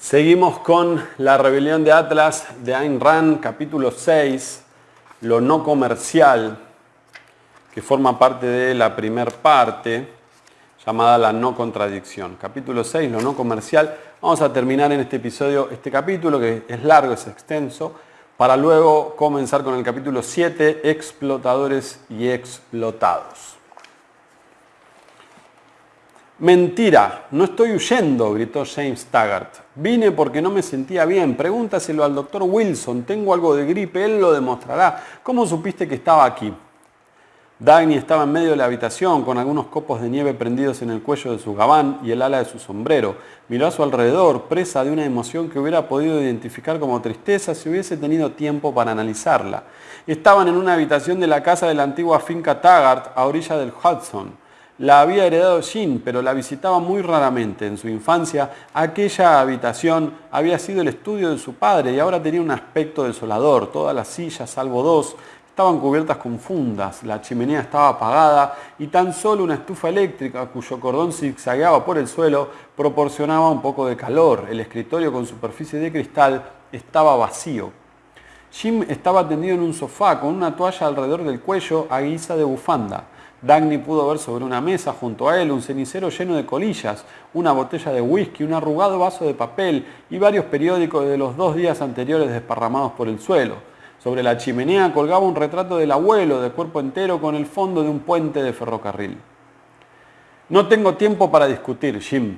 Seguimos con la rebelión de Atlas de Ayn Rand, capítulo 6, lo no comercial, que forma parte de la primer parte, llamada la no contradicción. Capítulo 6, lo no comercial. Vamos a terminar en este episodio este capítulo, que es largo, es extenso, para luego comenzar con el capítulo 7, explotadores y explotados. Mentira, no estoy huyendo, gritó James Taggart. Vine porque no me sentía bien. Pregúntaselo al doctor Wilson. Tengo algo de gripe, él lo demostrará. ¿Cómo supiste que estaba aquí? Dagny estaba en medio de la habitación con algunos copos de nieve prendidos en el cuello de su gabán y el ala de su sombrero. Miró a su alrededor, presa de una emoción que hubiera podido identificar como tristeza si hubiese tenido tiempo para analizarla. Estaban en una habitación de la casa de la antigua finca Taggart a orilla del Hudson. La había heredado Jean, pero la visitaba muy raramente. En su infancia, aquella habitación había sido el estudio de su padre y ahora tenía un aspecto desolador. Todas las sillas, salvo dos, estaban cubiertas con fundas, la chimenea estaba apagada y tan solo una estufa eléctrica cuyo cordón zigzagueaba por el suelo proporcionaba un poco de calor. El escritorio con superficie de cristal estaba vacío. Jim estaba tendido en un sofá con una toalla alrededor del cuello a guisa de bufanda. Dagny pudo ver sobre una mesa junto a él un cenicero lleno de colillas, una botella de whisky, un arrugado vaso de papel y varios periódicos de los dos días anteriores desparramados por el suelo. Sobre la chimenea colgaba un retrato del abuelo de cuerpo entero con el fondo de un puente de ferrocarril. No tengo tiempo para discutir, Jim.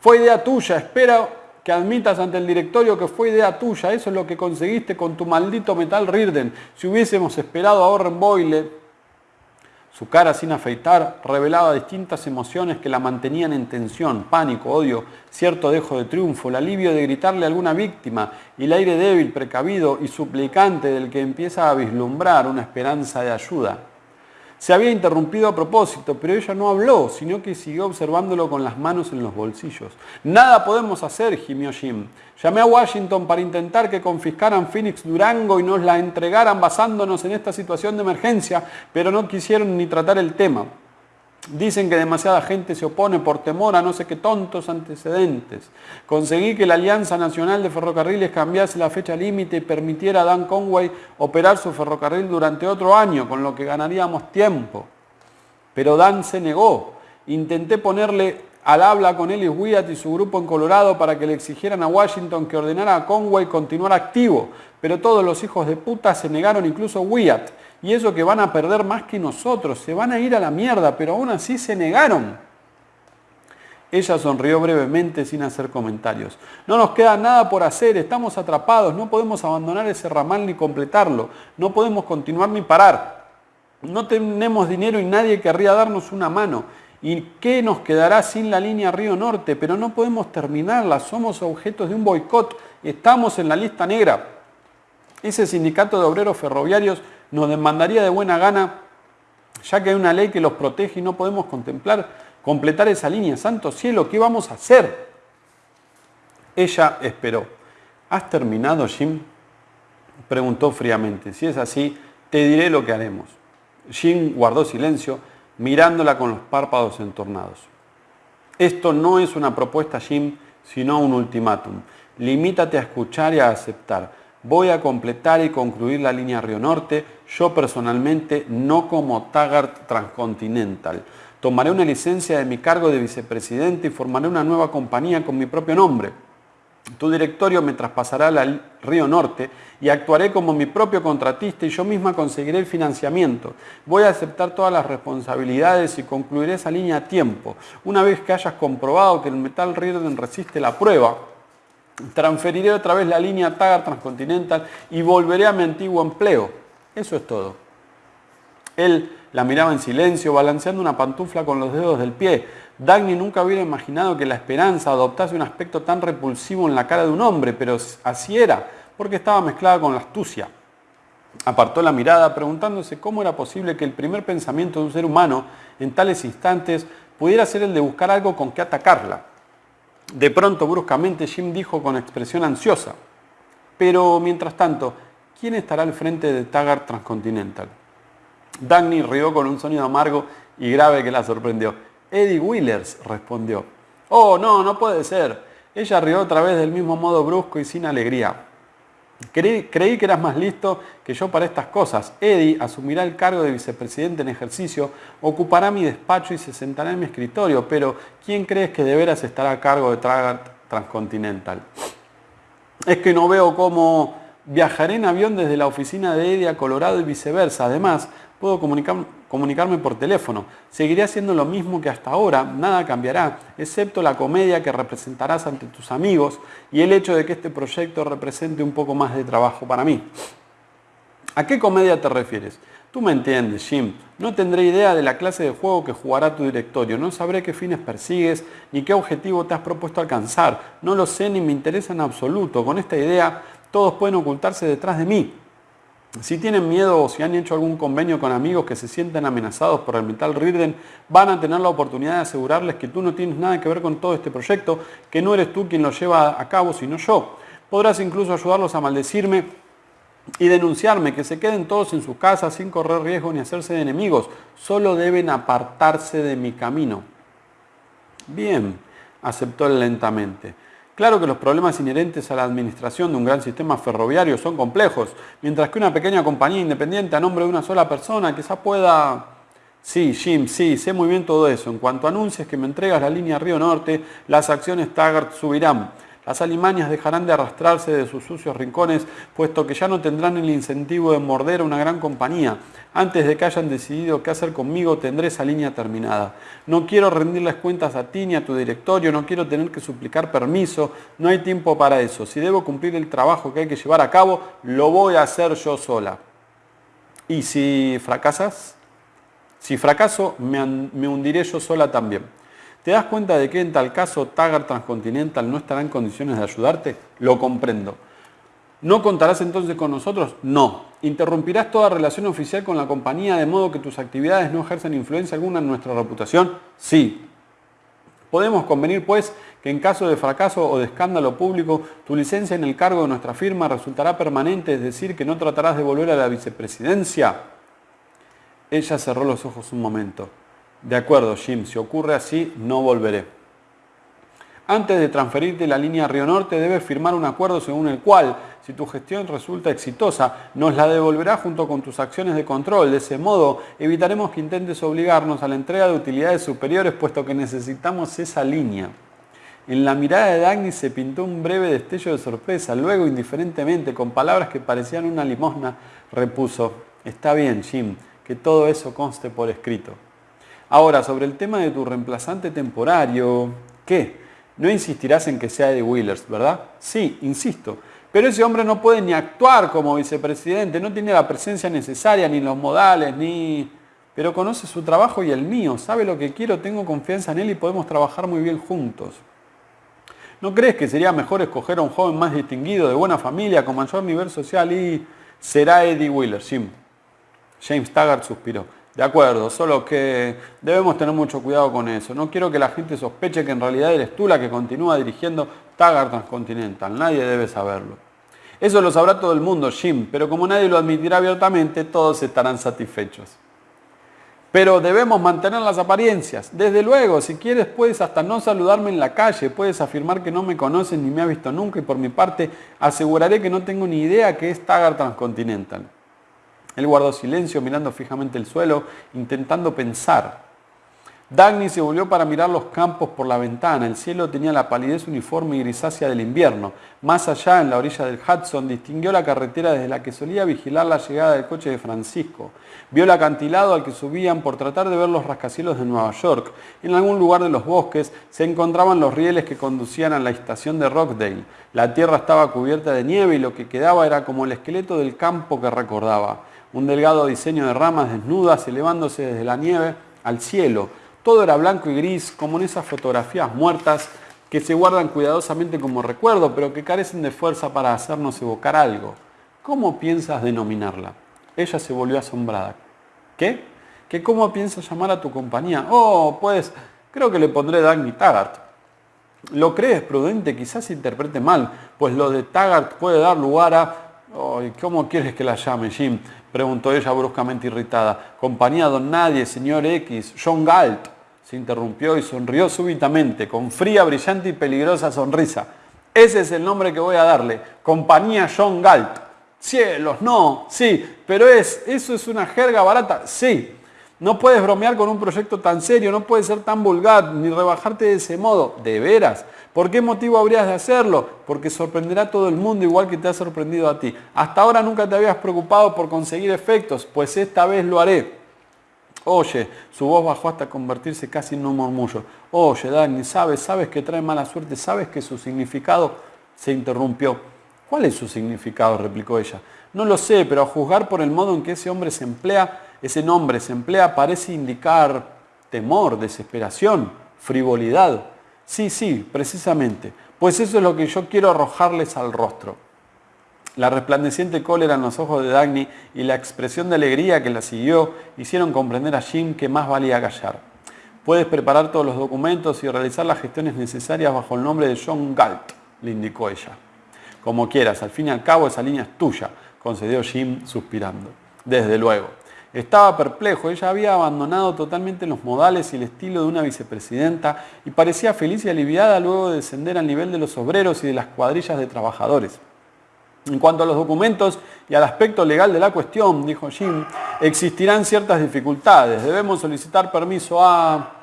Fue idea tuya, espero que admitas ante el directorio que fue idea tuya. Eso es lo que conseguiste con tu maldito metal Rirden. Si hubiésemos esperado a Orren Boyle, su cara sin afeitar revelaba distintas emociones que la mantenían en tensión, pánico, odio, cierto dejo de triunfo, el alivio de gritarle a alguna víctima y el aire débil, precavido y suplicante del que empieza a vislumbrar una esperanza de ayuda. Se había interrumpido a propósito, pero ella no habló, sino que siguió observándolo con las manos en los bolsillos. Nada podemos hacer, gimió Jim. Llamé a Washington para intentar que confiscaran Phoenix Durango y nos la entregaran basándonos en esta situación de emergencia, pero no quisieron ni tratar el tema. Dicen que demasiada gente se opone por temor a no sé qué tontos antecedentes. Conseguí que la Alianza Nacional de Ferrocarriles cambiase la fecha límite y permitiera a Dan Conway operar su ferrocarril durante otro año, con lo que ganaríamos tiempo. Pero Dan se negó. Intenté ponerle al habla con Ellis Wyatt y su grupo en Colorado para que le exigieran a Washington que ordenara a Conway continuar activo, pero todos los hijos de puta se negaron, incluso Wyatt y eso que van a perder más que nosotros, se van a ir a la mierda, pero aún así se negaron. Ella sonrió brevemente sin hacer comentarios. No nos queda nada por hacer, estamos atrapados, no podemos abandonar ese ramal ni completarlo, no podemos continuar ni parar. No tenemos dinero y nadie querría darnos una mano. ¿Y qué nos quedará sin la línea Río Norte? Pero no podemos terminarla, somos objetos de un boicot, estamos en la lista negra. Ese sindicato de obreros ferroviarios nos demandaría de buena gana, ya que hay una ley que los protege y no podemos contemplar, completar esa línea. Santo cielo, ¿qué vamos a hacer? Ella esperó. ¿Has terminado, Jim? Preguntó fríamente. Si es así, te diré lo que haremos. Jim guardó silencio, mirándola con los párpados entornados. Esto no es una propuesta, Jim, sino un ultimátum. Limítate a escuchar y a aceptar. Voy a completar y concluir la línea Río Norte, yo personalmente no como Taggart Transcontinental. Tomaré una licencia de mi cargo de vicepresidente y formaré una nueva compañía con mi propio nombre. Tu directorio me traspasará al Río Norte y actuaré como mi propio contratista y yo misma conseguiré el financiamiento. Voy a aceptar todas las responsabilidades y concluiré esa línea a tiempo. Una vez que hayas comprobado que el metal Riordan resiste la prueba, transferiré otra vez la línea Tagar Transcontinental y volveré a mi antiguo empleo. Eso es todo. Él la miraba en silencio, balanceando una pantufla con los dedos del pie. Dagny nunca hubiera imaginado que la esperanza adoptase un aspecto tan repulsivo en la cara de un hombre, pero así era, porque estaba mezclada con la astucia. Apartó la mirada preguntándose cómo era posible que el primer pensamiento de un ser humano en tales instantes pudiera ser el de buscar algo con que atacarla. De pronto, bruscamente, Jim dijo con expresión ansiosa, pero mientras tanto, ¿quién estará al frente de Taggart Transcontinental? Dagny rió con un sonido amargo y grave que la sorprendió. Eddie Willers, respondió. Oh, no, no puede ser. Ella rió otra vez del mismo modo brusco y sin alegría. Creí, que eras más listo que yo para estas cosas. Eddie asumirá el cargo de vicepresidente en ejercicio, ocupará mi despacho y se sentará en mi escritorio, pero ¿quién crees que de veras estará a cargo de Tragar Transcontinental? Es que no veo cómo viajaré en avión desde la oficina de Eddie a Colorado y viceversa. Además, puedo comunicarme por teléfono. Seguiré haciendo lo mismo que hasta ahora, nada cambiará, excepto la comedia que representarás ante tus amigos y el hecho de que este proyecto represente un poco más de trabajo para mí. ¿A qué comedia te refieres? Tú me entiendes, Jim. No tendré idea de la clase de juego que jugará tu directorio. No sabré qué fines persigues ni qué objetivo te has propuesto alcanzar. No lo sé ni me interesa en absoluto. Con esta idea, todos pueden ocultarse detrás de mí. Si tienen miedo o si han hecho algún convenio con amigos que se sienten amenazados por el metal Rirden, van a tener la oportunidad de asegurarles que tú no tienes nada que ver con todo este proyecto, que no eres tú quien lo lleva a cabo, sino yo. Podrás incluso ayudarlos a maldecirme y denunciarme, que se queden todos en sus casas sin correr riesgo ni hacerse de enemigos. Solo deben apartarse de mi camino. Bien, aceptó él lentamente. Claro que los problemas inherentes a la administración de un gran sistema ferroviario son complejos, mientras que una pequeña compañía independiente a nombre de una sola persona quizá pueda... Sí, Jim, sí, sé muy bien todo eso. En cuanto anuncies que me entregas la línea Río Norte, las acciones Taggart subirán. Las alimañas dejarán de arrastrarse de sus sucios rincones, puesto que ya no tendrán el incentivo de morder a una gran compañía. Antes de que hayan decidido qué hacer conmigo, tendré esa línea terminada. No quiero rendirles cuentas a ti ni a tu directorio, no quiero tener que suplicar permiso, no hay tiempo para eso. Si debo cumplir el trabajo que hay que llevar a cabo, lo voy a hacer yo sola. ¿Y si fracasas? Si fracaso, me hundiré yo sola también. ¿Te das cuenta de que en tal caso Taggart Transcontinental no estará en condiciones de ayudarte? Lo comprendo. ¿No contarás entonces con nosotros? No. ¿Interrumpirás toda relación oficial con la compañía de modo que tus actividades no ejercen influencia alguna en nuestra reputación? Sí. Podemos convenir, pues, que en caso de fracaso o de escándalo público, tu licencia en el cargo de nuestra firma resultará permanente, es decir, que no tratarás de volver a la vicepresidencia. Ella cerró los ojos un momento. De acuerdo, Jim, si ocurre así, no volveré. Antes de transferirte la línea Río Norte debes firmar un acuerdo según el cual, si tu gestión resulta exitosa, nos la devolverá junto con tus acciones de control. De ese modo, evitaremos que intentes obligarnos a la entrega de utilidades superiores puesto que necesitamos esa línea. En la mirada de Dagny se pintó un breve destello de sorpresa. Luego, indiferentemente, con palabras que parecían una limosna, repuso, está bien, Jim, que todo eso conste por escrito. Ahora, sobre el tema de tu reemplazante temporario, ¿qué? No insistirás en que sea Eddie Wheelers, ¿verdad? Sí, insisto. Pero ese hombre no puede ni actuar como vicepresidente, no tiene la presencia necesaria, ni los modales, ni... Pero conoce su trabajo y el mío, sabe lo que quiero, tengo confianza en él y podemos trabajar muy bien juntos. ¿No crees que sería mejor escoger a un joven más distinguido, de buena familia, con mayor nivel social y... será Eddie Wheeler, Jim? James Taggart suspiró. De acuerdo, solo que debemos tener mucho cuidado con eso. No quiero que la gente sospeche que en realidad eres tú la que continúa dirigiendo Taggart Transcontinental. Nadie debe saberlo. Eso lo sabrá todo el mundo, Jim, pero como nadie lo admitirá abiertamente, todos estarán satisfechos. Pero debemos mantener las apariencias. Desde luego, si quieres puedes hasta no saludarme en la calle, puedes afirmar que no me conoces ni me has visto nunca y por mi parte aseguraré que no tengo ni idea que es Taggart Transcontinental. Él guardó silencio mirando fijamente el suelo, intentando pensar. Dagny se volvió para mirar los campos por la ventana. El cielo tenía la palidez uniforme y grisácea del invierno. Más allá, en la orilla del Hudson, distinguió la carretera desde la que solía vigilar la llegada del coche de Francisco. Vio el acantilado al que subían por tratar de ver los rascacielos de Nueva York. En algún lugar de los bosques se encontraban los rieles que conducían a la estación de Rockdale. La tierra estaba cubierta de nieve y lo que quedaba era como el esqueleto del campo que recordaba un delgado diseño de ramas desnudas elevándose desde la nieve al cielo. Todo era blanco y gris, como en esas fotografías muertas que se guardan cuidadosamente como recuerdo, pero que carecen de fuerza para hacernos evocar algo. ¿Cómo piensas denominarla? Ella se volvió asombrada. ¿Qué? ¿Que cómo piensas llamar a tu compañía? Oh, pues creo que le pondré Dagny Taggart. ¿Lo crees prudente? Quizás se interprete mal, pues lo de Taggart puede dar lugar a... ¿Cómo quieres que la llame, Jim? preguntó ella bruscamente irritada. Compañía don Nadie, señor X, John Galt. se interrumpió y sonrió súbitamente, con fría, brillante y peligrosa sonrisa. Ese es el nombre que voy a darle, Compañía John Galt. Cielos, no, sí, pero es, eso es una jerga barata, sí. No puedes bromear con un proyecto tan serio, no puedes ser tan vulgar, ni rebajarte de ese modo, de veras. ¿Por qué motivo habrías de hacerlo? Porque sorprenderá a todo el mundo igual que te ha sorprendido a ti. Hasta ahora nunca te habías preocupado por conseguir efectos, pues esta vez lo haré. Oye, su voz bajó hasta convertirse casi en un murmullo. Oye, Dani, sabes, sabes que trae mala suerte, sabes que su significado se interrumpió. ¿Cuál es su significado? replicó ella. No lo sé, pero a juzgar por el modo en que ese hombre se emplea, ese nombre se emplea, parece indicar temor, desesperación, frivolidad. Sí, sí, precisamente. Pues eso es lo que yo quiero arrojarles al rostro. La resplandeciente cólera en los ojos de Dagny y la expresión de alegría que la siguió hicieron comprender a Jim que más valía callar. Puedes preparar todos los documentos y realizar las gestiones necesarias bajo el nombre de John Galt, le indicó ella. Como quieras, al fin y al cabo esa línea es tuya, concedió Jim suspirando. Desde luego. Estaba perplejo, ella había abandonado totalmente los modales y el estilo de una vicepresidenta y parecía feliz y aliviada luego de descender al nivel de los obreros y de las cuadrillas de trabajadores. En cuanto a los documentos y al aspecto legal de la cuestión, dijo Jim, existirán ciertas dificultades. Debemos solicitar permiso a...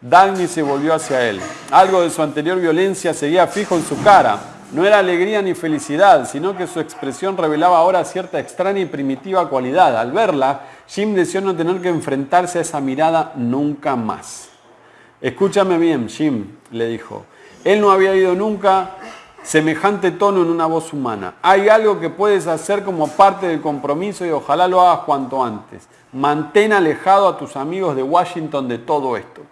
Dagny se volvió hacia él. Algo de su anterior violencia seguía fijo en su cara. No era alegría ni felicidad, sino que su expresión revelaba ahora cierta extraña y primitiva cualidad. Al verla, Jim deseó no tener que enfrentarse a esa mirada nunca más. Escúchame bien, Jim, le dijo. Él no había ido nunca semejante tono en una voz humana. Hay algo que puedes hacer como parte del compromiso y ojalá lo hagas cuanto antes. Mantén alejado a tus amigos de Washington de todo esto.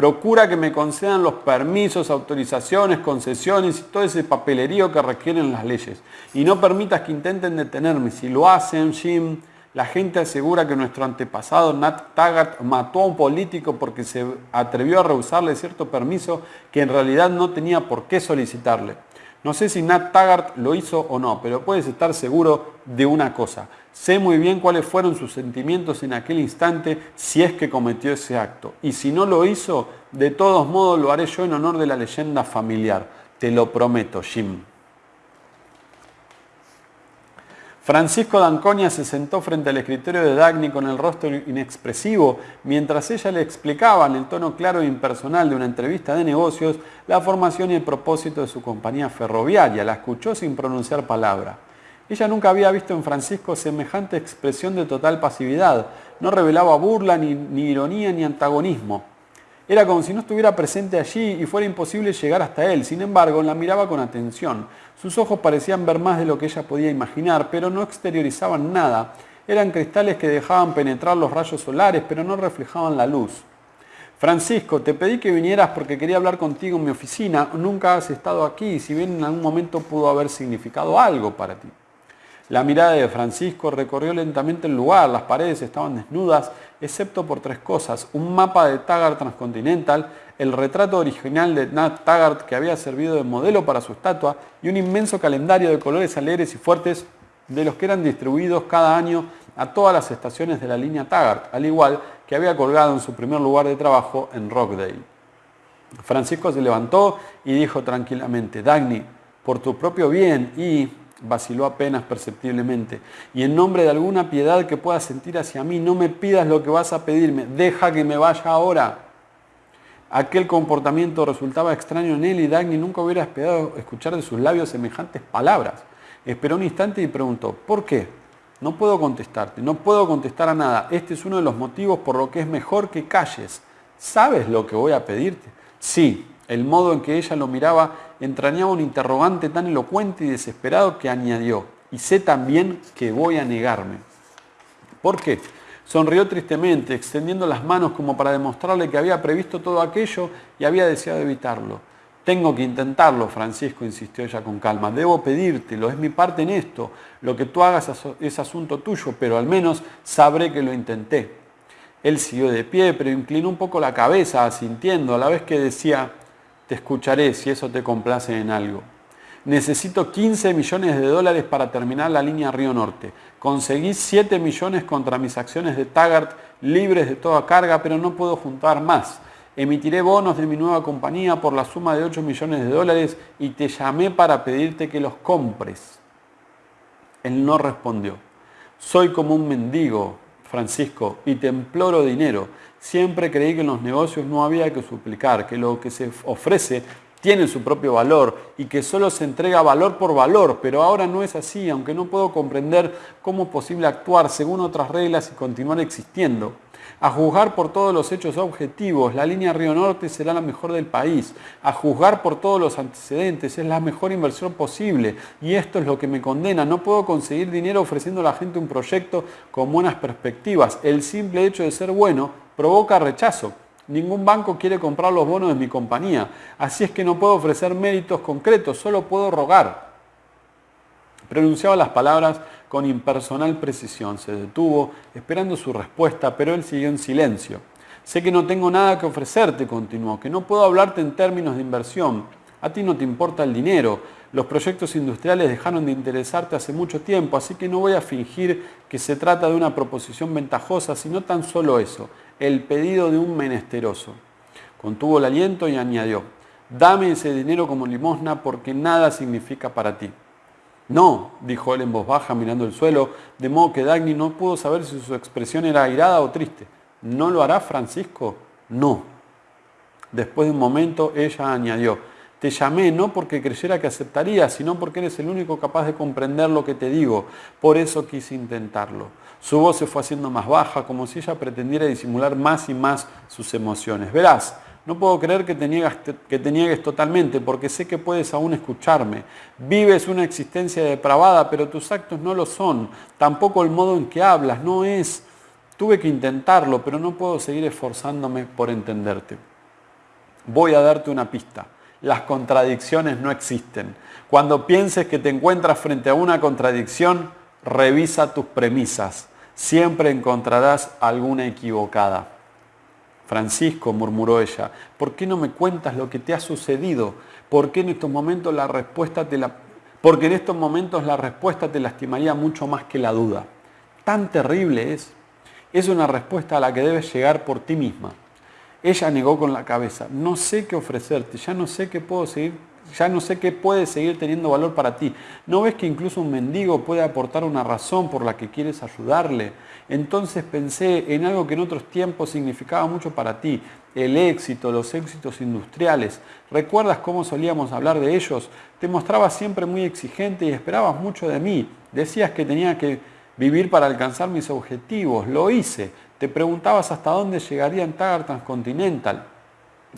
Procura que me concedan los permisos, autorizaciones, concesiones y todo ese papelerío que requieren las leyes. Y no permitas que intenten detenerme. Si lo hacen, Jim, la gente asegura que nuestro antepasado Nat Taggart mató a un político porque se atrevió a rehusarle cierto permiso que en realidad no tenía por qué solicitarle. No sé si Nat Taggart lo hizo o no, pero puedes estar seguro de una cosa. Sé muy bien cuáles fueron sus sentimientos en aquel instante si es que cometió ese acto. Y si no lo hizo, de todos modos lo haré yo en honor de la leyenda familiar. Te lo prometo, Jim. Francisco D'Anconia se sentó frente al escritorio de Dagny con el rostro inexpresivo mientras ella le explicaba en el tono claro e impersonal de una entrevista de negocios la formación y el propósito de su compañía ferroviaria. La escuchó sin pronunciar palabra. Ella nunca había visto en Francisco semejante expresión de total pasividad. No revelaba burla, ni, ni ironía, ni antagonismo. Era como si no estuviera presente allí y fuera imposible llegar hasta él. Sin embargo, la miraba con atención. Sus ojos parecían ver más de lo que ella podía imaginar, pero no exteriorizaban nada. Eran cristales que dejaban penetrar los rayos solares, pero no reflejaban la luz. Francisco, te pedí que vinieras porque quería hablar contigo en mi oficina. Nunca has estado aquí, si bien en algún momento pudo haber significado algo para ti. La mirada de Francisco recorrió lentamente el lugar, las paredes estaban desnudas, excepto por tres cosas, un mapa de Taggart Transcontinental, el retrato original de Nat Taggart que había servido de modelo para su estatua y un inmenso calendario de colores alegres y fuertes de los que eran distribuidos cada año a todas las estaciones de la línea Taggart, al igual que había colgado en su primer lugar de trabajo en Rockdale. Francisco se levantó y dijo tranquilamente, Dagny, por tu propio bien y vaciló apenas perceptiblemente. Y en nombre de alguna piedad que puedas sentir hacia mí, no me pidas lo que vas a pedirme, deja que me vaya ahora. Aquel comportamiento resultaba extraño en él y Dagny nunca hubiera esperado escuchar de sus labios semejantes palabras. Esperó un instante y preguntó, ¿por qué? No puedo contestarte, no puedo contestar a nada. Este es uno de los motivos por lo que es mejor que calles. ¿Sabes lo que voy a pedirte? Sí, el modo en que ella lo miraba entrañaba un interrogante tan elocuente y desesperado que añadió, y sé también que voy a negarme. ¿Por qué? Sonrió tristemente, extendiendo las manos como para demostrarle que había previsto todo aquello y había deseado evitarlo. Tengo que intentarlo, Francisco, insistió ella con calma. Debo pedírtelo, es mi parte en esto. Lo que tú hagas es asunto tuyo, pero al menos sabré que lo intenté. Él siguió de pie, pero inclinó un poco la cabeza, asintiendo, a la vez que decía, te escucharé si eso te complace en algo. Necesito 15 millones de dólares para terminar la línea Río Norte. Conseguí 7 millones contra mis acciones de Taggart libres de toda carga, pero no puedo juntar más. Emitiré bonos de mi nueva compañía por la suma de 8 millones de dólares y te llamé para pedirte que los compres. Él no respondió. Soy como un mendigo, Francisco, y te imploro dinero. Siempre creí que en los negocios no había que suplicar, que lo que se ofrece tiene su propio valor y que solo se entrega valor por valor, pero ahora no es así, aunque no puedo comprender cómo es posible actuar según otras reglas y continuar existiendo. A juzgar por todos los hechos objetivos, la línea Río Norte será la mejor del país. A juzgar por todos los antecedentes, es la mejor inversión posible. Y esto es lo que me condena. No puedo conseguir dinero ofreciendo a la gente un proyecto con buenas perspectivas. El simple hecho de ser bueno provoca rechazo. Ningún banco quiere comprar los bonos de mi compañía. Así es que no puedo ofrecer méritos concretos, solo puedo rogar. Pronunciaba las palabras con impersonal precisión. Se detuvo, esperando su respuesta, pero él siguió en silencio. Sé que no tengo nada que ofrecerte, continuó, que no puedo hablarte en términos de inversión. A ti no te importa el dinero. Los proyectos industriales dejaron de interesarte hace mucho tiempo, así que no voy a fingir que se trata de una proposición ventajosa, sino tan solo eso, el pedido de un menesteroso. Contuvo el aliento y añadió, dame ese dinero como limosna porque nada significa para ti. No, dijo él en voz baja mirando el suelo, de modo que Dagny no pudo saber si su expresión era airada o triste. ¿No lo hará Francisco? No. Después de un momento ella añadió, te llamé no porque creyera que aceptaría, sino porque eres el único capaz de comprender lo que te digo. Por eso quise intentarlo. Su voz se fue haciendo más baja, como si ella pretendiera disimular más y más sus emociones. Verás, no puedo creer que te, niegues totalmente, porque sé que puedes aún escucharme. Vives una existencia depravada, pero tus actos no lo son. Tampoco el modo en que hablas, no es. Tuve que intentarlo, pero no puedo seguir esforzándome por entenderte. Voy a darte una pista. Las contradicciones no existen. Cuando pienses que te encuentras frente a una contradicción, revisa tus premisas. Siempre encontrarás alguna equivocada. Francisco, murmuró ella, ¿por qué no me cuentas lo que te ha sucedido? ¿Por qué en estos momentos la respuesta te la... Porque en estos momentos la respuesta te lastimaría mucho más que la duda. Tan terrible es. Es una respuesta a la que debes llegar por ti misma. Ella negó con la cabeza, no sé qué ofrecerte, ya no sé qué puedo seguir ya no sé qué puede seguir teniendo valor para ti. ¿No ves que incluso un mendigo puede aportar una razón por la que quieres ayudarle? Entonces pensé en algo que en otros tiempos significaba mucho para ti, el éxito, los éxitos industriales. ¿Recuerdas cómo solíamos hablar de ellos? Te mostrabas siempre muy exigente y esperabas mucho de mí. Decías que tenía que vivir para alcanzar mis objetivos. Lo hice. Te preguntabas hasta dónde llegaría en Tagar Transcontinental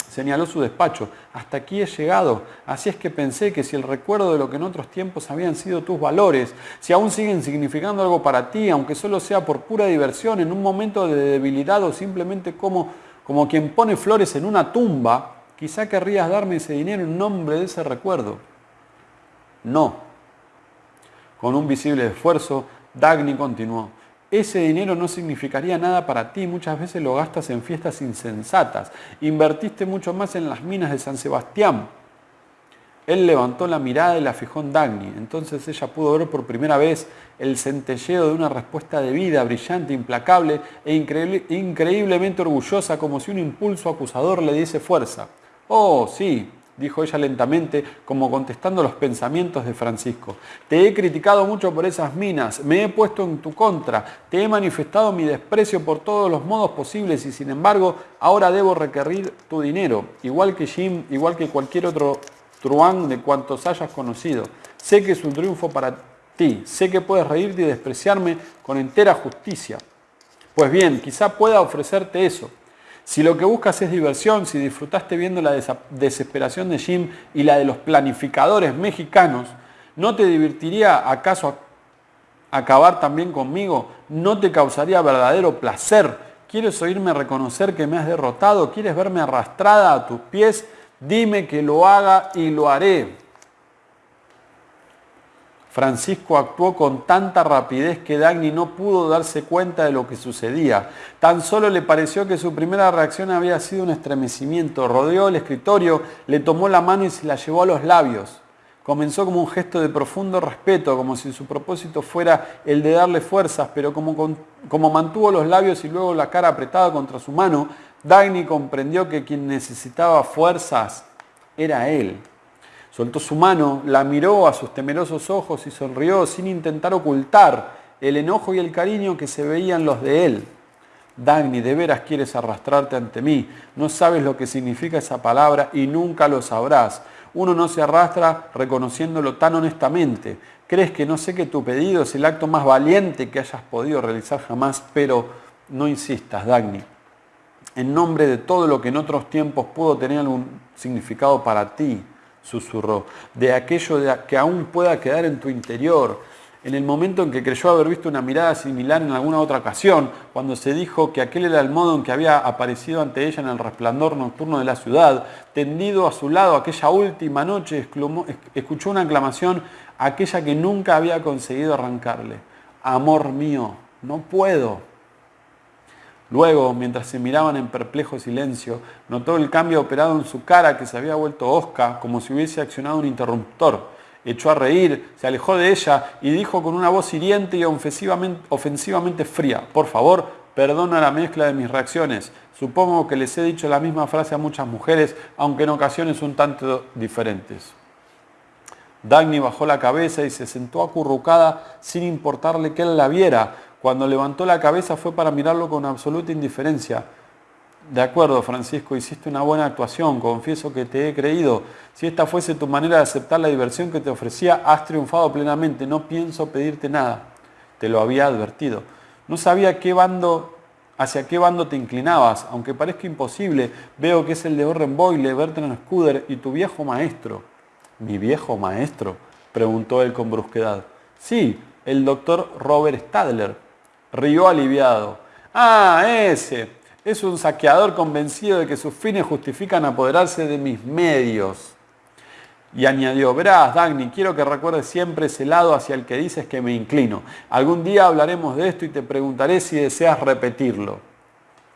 señaló su despacho, hasta aquí he llegado, así es que pensé que si el recuerdo de lo que en otros tiempos habían sido tus valores, si aún siguen significando algo para ti, aunque solo sea por pura diversión, en un momento de debilidad o simplemente como, como quien pone flores en una tumba, quizá querrías darme ese dinero en nombre de ese recuerdo. No. Con un visible esfuerzo, Dagny continuó ese dinero no significaría nada para ti, muchas veces lo gastas en fiestas insensatas. Invertiste mucho más en las minas de San Sebastián. Él levantó la mirada y la fijó en Dagny. Entonces ella pudo ver por primera vez el centelleo de una respuesta de vida, brillante, implacable e increíblemente orgullosa, como si un impulso acusador le diese fuerza. Oh, sí, dijo ella lentamente, como contestando los pensamientos de Francisco. Te he criticado mucho por esas minas, me he puesto en tu contra, te he manifestado mi desprecio por todos los modos posibles y sin embargo ahora debo requerir tu dinero, igual que Jim, igual que cualquier otro truán de cuantos hayas conocido. Sé que es un triunfo para ti, sé que puedes reírte y despreciarme con entera justicia. Pues bien, quizá pueda ofrecerte eso si lo que buscas es diversión, si disfrutaste viendo la desesperación de Jim y la de los planificadores mexicanos, ¿no te divertiría acaso acabar también conmigo? ¿No te causaría verdadero placer? ¿Quieres oírme reconocer que me has derrotado? ¿Quieres verme arrastrada a tus pies? Dime que lo haga y lo haré. Francisco actuó con tanta rapidez que Dagny no pudo darse cuenta de lo que sucedía. Tan solo le pareció que su primera reacción había sido un estremecimiento. Rodeó el escritorio, le tomó la mano y se la llevó a los labios. Comenzó como un gesto de profundo respeto, como si su propósito fuera el de darle fuerzas, pero como, como mantuvo los labios y luego la cara apretada contra su mano, Dagny comprendió que quien necesitaba fuerzas era él. Soltó su mano, la miró a sus temerosos ojos y sonrió sin intentar ocultar el enojo y el cariño que se veían los de él. Dagny, de veras quieres arrastrarte ante mí. No sabes lo que significa esa palabra y nunca lo sabrás. Uno no se arrastra reconociéndolo tan honestamente. Crees que no sé que tu pedido es el acto más valiente que hayas podido realizar jamás, pero no insistas, Dagny en nombre de todo lo que en otros tiempos pudo tener algún significado para ti, susurró, de aquello que aún pueda quedar en tu interior. En el momento en que creyó haber visto una mirada similar en alguna otra ocasión, cuando se dijo que aquel era el modo en que había aparecido ante ella en el resplandor nocturno de la ciudad, tendido a su lado aquella última noche, escuchó una aclamación, aquella que nunca había conseguido arrancarle. Amor mío, no puedo. Luego, mientras se miraban en perplejo silencio, notó el cambio operado en su cara que se había vuelto osca, como si hubiese accionado un interruptor. Echó a reír, se alejó de ella y dijo con una voz hiriente y ofensivamente, fría, por favor, perdona la mezcla de mis reacciones. Supongo que les he dicho la misma frase a muchas mujeres, aunque en ocasiones un tanto diferentes. Dagny bajó la cabeza y se sentó acurrucada sin importarle que él la viera, cuando levantó la cabeza fue para mirarlo con absoluta indiferencia. De acuerdo, Francisco, hiciste una buena actuación, confieso que te he creído. Si esta fuese tu manera de aceptar la diversión que te ofrecía, has triunfado plenamente, no pienso pedirte nada. Te lo había advertido. No sabía qué bando, hacia qué bando te inclinabas, aunque parezca imposible, veo que es el de Orren Boyle, Bertrand Scudder y tu viejo maestro. ¿Mi viejo maestro? preguntó él con brusquedad. Sí, el doctor Robert Stadler. Rió aliviado. Ah, ese. Es un saqueador convencido de que sus fines justifican apoderarse de mis medios. Y añadió, verás, Dagny, quiero que recuerdes siempre ese lado hacia el que dices que me inclino. Algún día hablaremos de esto y te preguntaré si deseas repetirlo.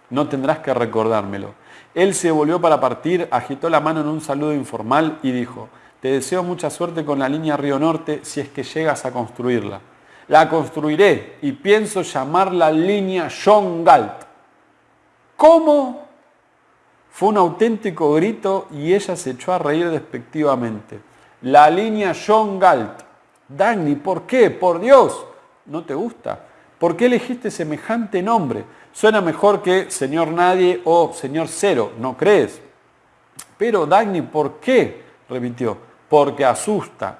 No tendrás que recordármelo. Él se volvió para partir, agitó la mano en un saludo informal y dijo, te deseo mucha suerte con la línea Río Norte si es que llegas a construirla. La construiré y pienso llamarla línea John Galt. ¿Cómo? Fue un auténtico grito y ella se echó a reír despectivamente. La línea John Galt. Dagny, ¿por qué? Por Dios. ¿No te gusta? ¿Por qué elegiste semejante nombre? Suena mejor que señor nadie o señor cero, ¿no crees? Pero Dagny, ¿por qué? repitió. Porque asusta.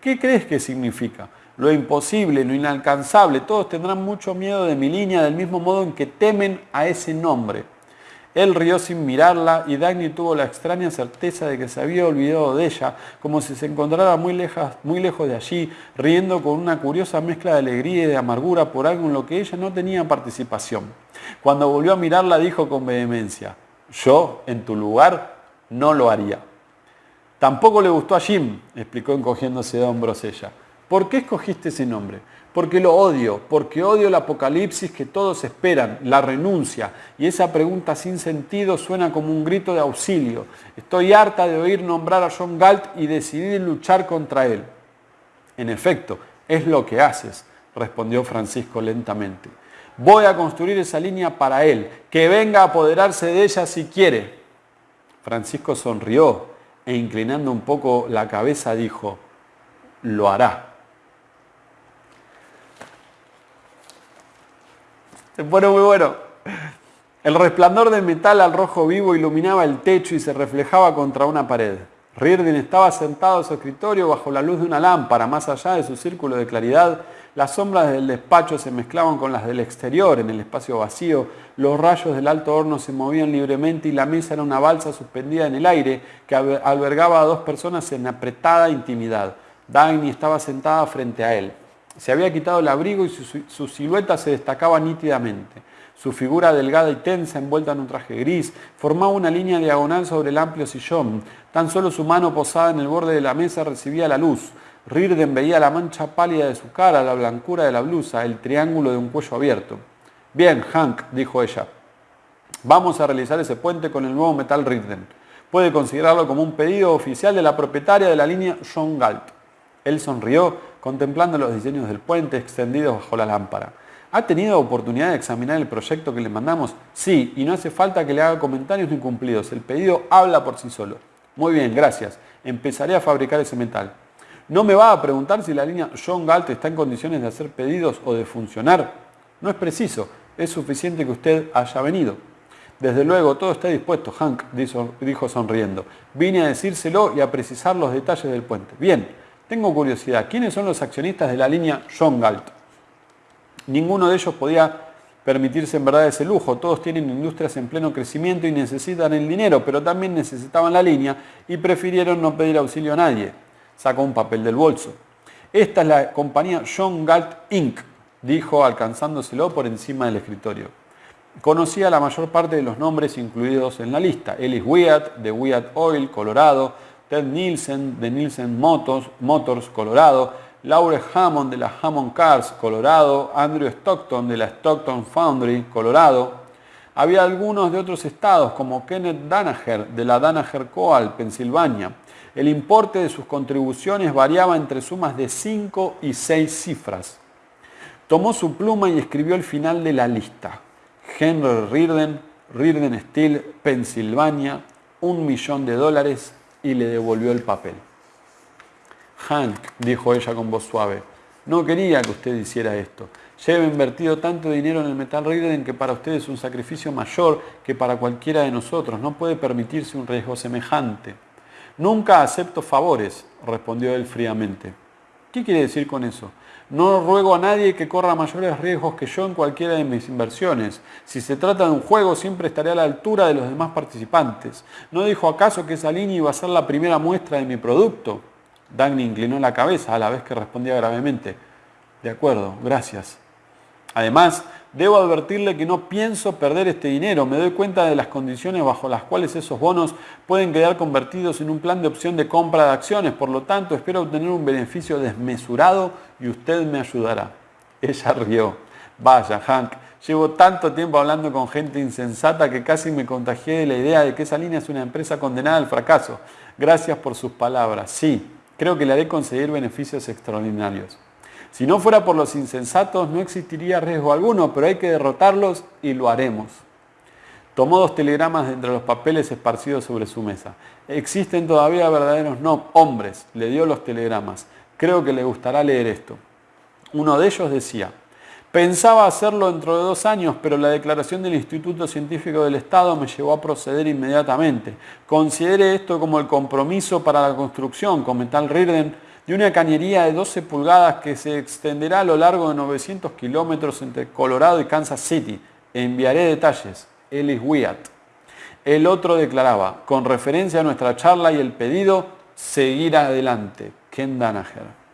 ¿Qué crees que significa? Lo imposible, lo inalcanzable. Todos tendrán mucho miedo de mi línea del mismo modo en que temen a ese nombre. Él rió sin mirarla y Dagny tuvo la extraña certeza de que se había olvidado de ella, como si se encontrara muy, muy lejos de allí, riendo con una curiosa mezcla de alegría y de amargura por algo en lo que ella no tenía participación. Cuando volvió a mirarla dijo con vehemencia, yo, en tu lugar, no lo haría. Tampoco le gustó a Jim, explicó encogiéndose de hombros ella. ¿Por qué escogiste ese nombre? Porque lo odio, porque odio el apocalipsis que todos esperan, la renuncia. Y esa pregunta sin sentido suena como un grito de auxilio. Estoy harta de oír nombrar a John Galt y decidí luchar contra él. En efecto, es lo que haces, respondió Francisco lentamente. Voy a construir esa línea para él, que venga a apoderarse de ella si quiere. Francisco sonrió e inclinando un poco la cabeza dijo, lo hará. Se pone muy bueno. El resplandor de metal al rojo vivo iluminaba el techo y se reflejaba contra una pared. Riordan estaba sentado en su escritorio bajo la luz de una lámpara. Más allá de su círculo de claridad, las sombras del despacho se mezclaban con las del exterior en el espacio vacío. Los rayos del alto horno se movían libremente y la mesa era una balsa suspendida en el aire que albergaba a dos personas en apretada intimidad. Dagny estaba sentada frente a él. Se había quitado el abrigo y su, silueta se destacaba nítidamente. Su figura delgada y tensa, envuelta en un traje gris, formaba una línea diagonal sobre el amplio sillón. Tan solo su mano posada en el borde de la mesa recibía la luz. Rirden veía la mancha pálida de su cara, la blancura de la blusa, el triángulo de un cuello abierto. Bien, Hank, dijo ella, vamos a realizar ese puente con el nuevo metal Rirden. Puede considerarlo como un pedido oficial de la propietaria de la línea John Galt. Él sonrió contemplando los diseños del puente extendidos bajo la lámpara. ¿Ha tenido oportunidad de examinar el proyecto que le mandamos? Sí, y no hace falta que le haga comentarios ni cumplidos. El pedido habla por sí solo. Muy bien, gracias. Empezaré a fabricar ese metal. ¿No me va a preguntar si la línea John Galt está en condiciones de hacer pedidos o de funcionar? No es preciso, es suficiente que usted haya venido. Desde luego, todo está dispuesto, Hank dijo sonriendo. Vine a decírselo y a precisar los detalles del puente. Bien, tengo curiosidad. ¿Quiénes son los accionistas de la línea John Galt? Ninguno de ellos podía permitirse en verdad ese lujo. Todos tienen industrias en pleno crecimiento y necesitan el dinero, pero también necesitaban la línea y prefirieron no pedir auxilio a nadie. Sacó un papel del bolso. Esta es la compañía John Galt Inc., dijo alcanzándoselo por encima del escritorio. Conocía la mayor parte de los nombres incluidos en la lista. Ellis Wyatt, de Wyatt Oil, Colorado, Ted Nielsen, de Nielsen Motors, Motors, Colorado, Laure Hammond, de la Hammond Cars, Colorado, Andrew Stockton, de la Stockton Foundry, Colorado. Había algunos de otros estados, como Kenneth Danaher, de la Danaher Coal, Pensilvania. El importe de sus contribuciones variaba entre sumas de 5 y 6 cifras. Tomó su pluma y escribió el final de la lista. Henry Reardon, Reardon Steel, Pensilvania, un millón de dólares y le devolvió el papel. Hank, dijo ella con voz suave, no quería que usted hiciera esto. Lleva invertido tanto dinero en el metal Reardon que para usted es un sacrificio mayor que para cualquiera de nosotros. No puede permitirse un riesgo semejante. Nunca acepto favores, respondió él fríamente. ¿Qué quiere decir con eso? No ruego a nadie que corra mayores riesgos que yo en cualquiera de mis inversiones. Si se trata de un juego, siempre estaré a la altura de los demás participantes. ¿No dijo acaso que esa línea iba a ser la primera muestra de mi producto? Dagny inclinó la cabeza a la vez que respondía gravemente. De acuerdo, gracias. Además, debo advertirle que no pienso perder este dinero. Me doy cuenta de las condiciones bajo las cuales esos bonos pueden quedar convertidos en un plan de opción de compra de acciones. Por lo tanto, espero obtener un beneficio desmesurado y usted me ayudará. Ella rió. Vaya, Hank, llevo tanto tiempo hablando con gente insensata que casi me contagié de la idea de que esa línea es una empresa condenada al fracaso. Gracias por sus palabras. Sí, creo que le haré conseguir beneficios extraordinarios. Si no fuera por los insensatos no existiría riesgo alguno, pero hay que derrotarlos y lo haremos. Tomó dos telegramas entre los papeles esparcidos sobre su mesa. Existen todavía verdaderos no, hombres. Le dio los telegramas. Creo que le gustará leer esto. Uno de ellos decía, pensaba hacerlo dentro de dos años, pero la declaración del Instituto Científico del Estado me llevó a proceder inmediatamente. Considere esto como el compromiso para la construcción, con Metal Rirden, de una cañería de 12 pulgadas que se extenderá a lo largo de 900 kilómetros entre Colorado y Kansas City. Enviaré detalles. Ellis Wyatt. El otro declaraba, con referencia a nuestra charla y el pedido, seguir adelante. Ken Danaher.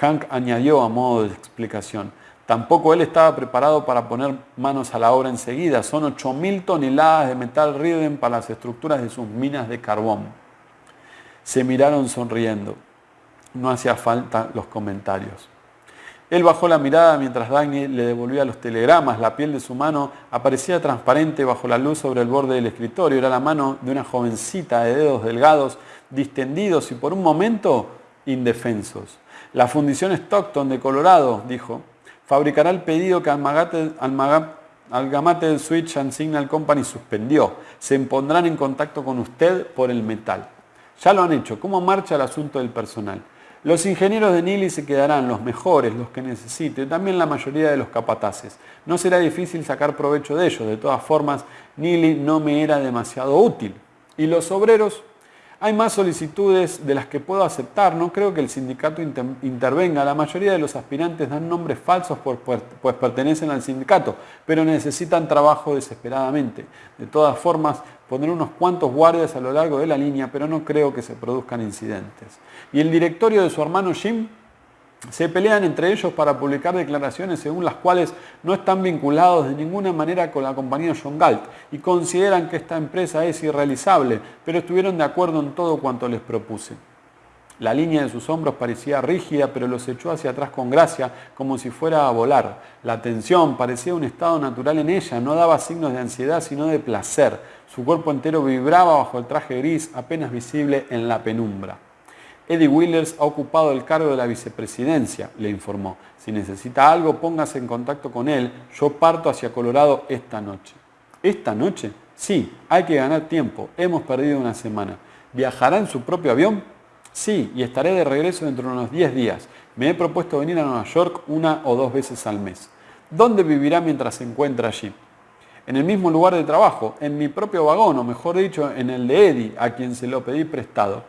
Hank añadió a modo de explicación, tampoco él estaba preparado para poner manos a la obra enseguida. Son 8.000 toneladas de metal Riden para las estructuras de sus minas de carbón. Se miraron sonriendo no hacía falta los comentarios. Él bajó la mirada mientras Dagny le devolvía los telegramas. La piel de su mano aparecía transparente bajo la luz sobre el borde del escritorio. Era la mano de una jovencita de dedos delgados, distendidos y por un momento indefensos. La fundición Stockton de Colorado, dijo, fabricará el pedido que Almagate, Algamate del Switch and Signal Company suspendió. Se pondrán en contacto con usted por el metal. Ya lo han hecho. ¿Cómo marcha el asunto del personal? Los ingenieros de Nili se quedarán, los mejores, los que necesite, también la mayoría de los capataces. No será difícil sacar provecho de ellos, de todas formas, Nili no me era demasiado útil. ¿Y los obreros? Hay más solicitudes de las que puedo aceptar, no creo que el sindicato intervenga. La mayoría de los aspirantes dan nombres falsos pues pertenecen al sindicato, pero necesitan trabajo desesperadamente. De todas formas, pondré unos cuantos guardias a lo largo de la línea, pero no creo que se produzcan incidentes. Y el directorio de su hermano Jim se pelean entre ellos para publicar declaraciones según las cuales no están vinculados de ninguna manera con la compañía John Galt y consideran que esta empresa es irrealizable, pero estuvieron de acuerdo en todo cuanto les propuse. La línea de sus hombros parecía rígida, pero los echó hacia atrás con gracia, como si fuera a volar. La tensión parecía un estado natural en ella, no daba signos de ansiedad, sino de placer. Su cuerpo entero vibraba bajo el traje gris, apenas visible en la penumbra. Eddie Willers ha ocupado el cargo de la vicepresidencia, le informó. Si necesita algo, póngase en contacto con él. Yo parto hacia Colorado esta noche. ¿Esta noche? Sí, hay que ganar tiempo. Hemos perdido una semana. ¿Viajará en su propio avión? Sí, y estaré de regreso dentro de unos 10 días. Me he propuesto venir a Nueva York una o dos veces al mes. ¿Dónde vivirá mientras se encuentra allí? En el mismo lugar de trabajo, en mi propio vagón, o mejor dicho, en el de Eddie, a quien se lo pedí prestado.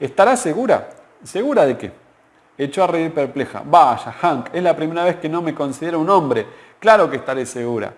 ¿Estará segura? ¿Segura de qué? Echó a reír perpleja. Vaya, Hank, es la primera vez que no me considero un hombre. Claro que estaré segura.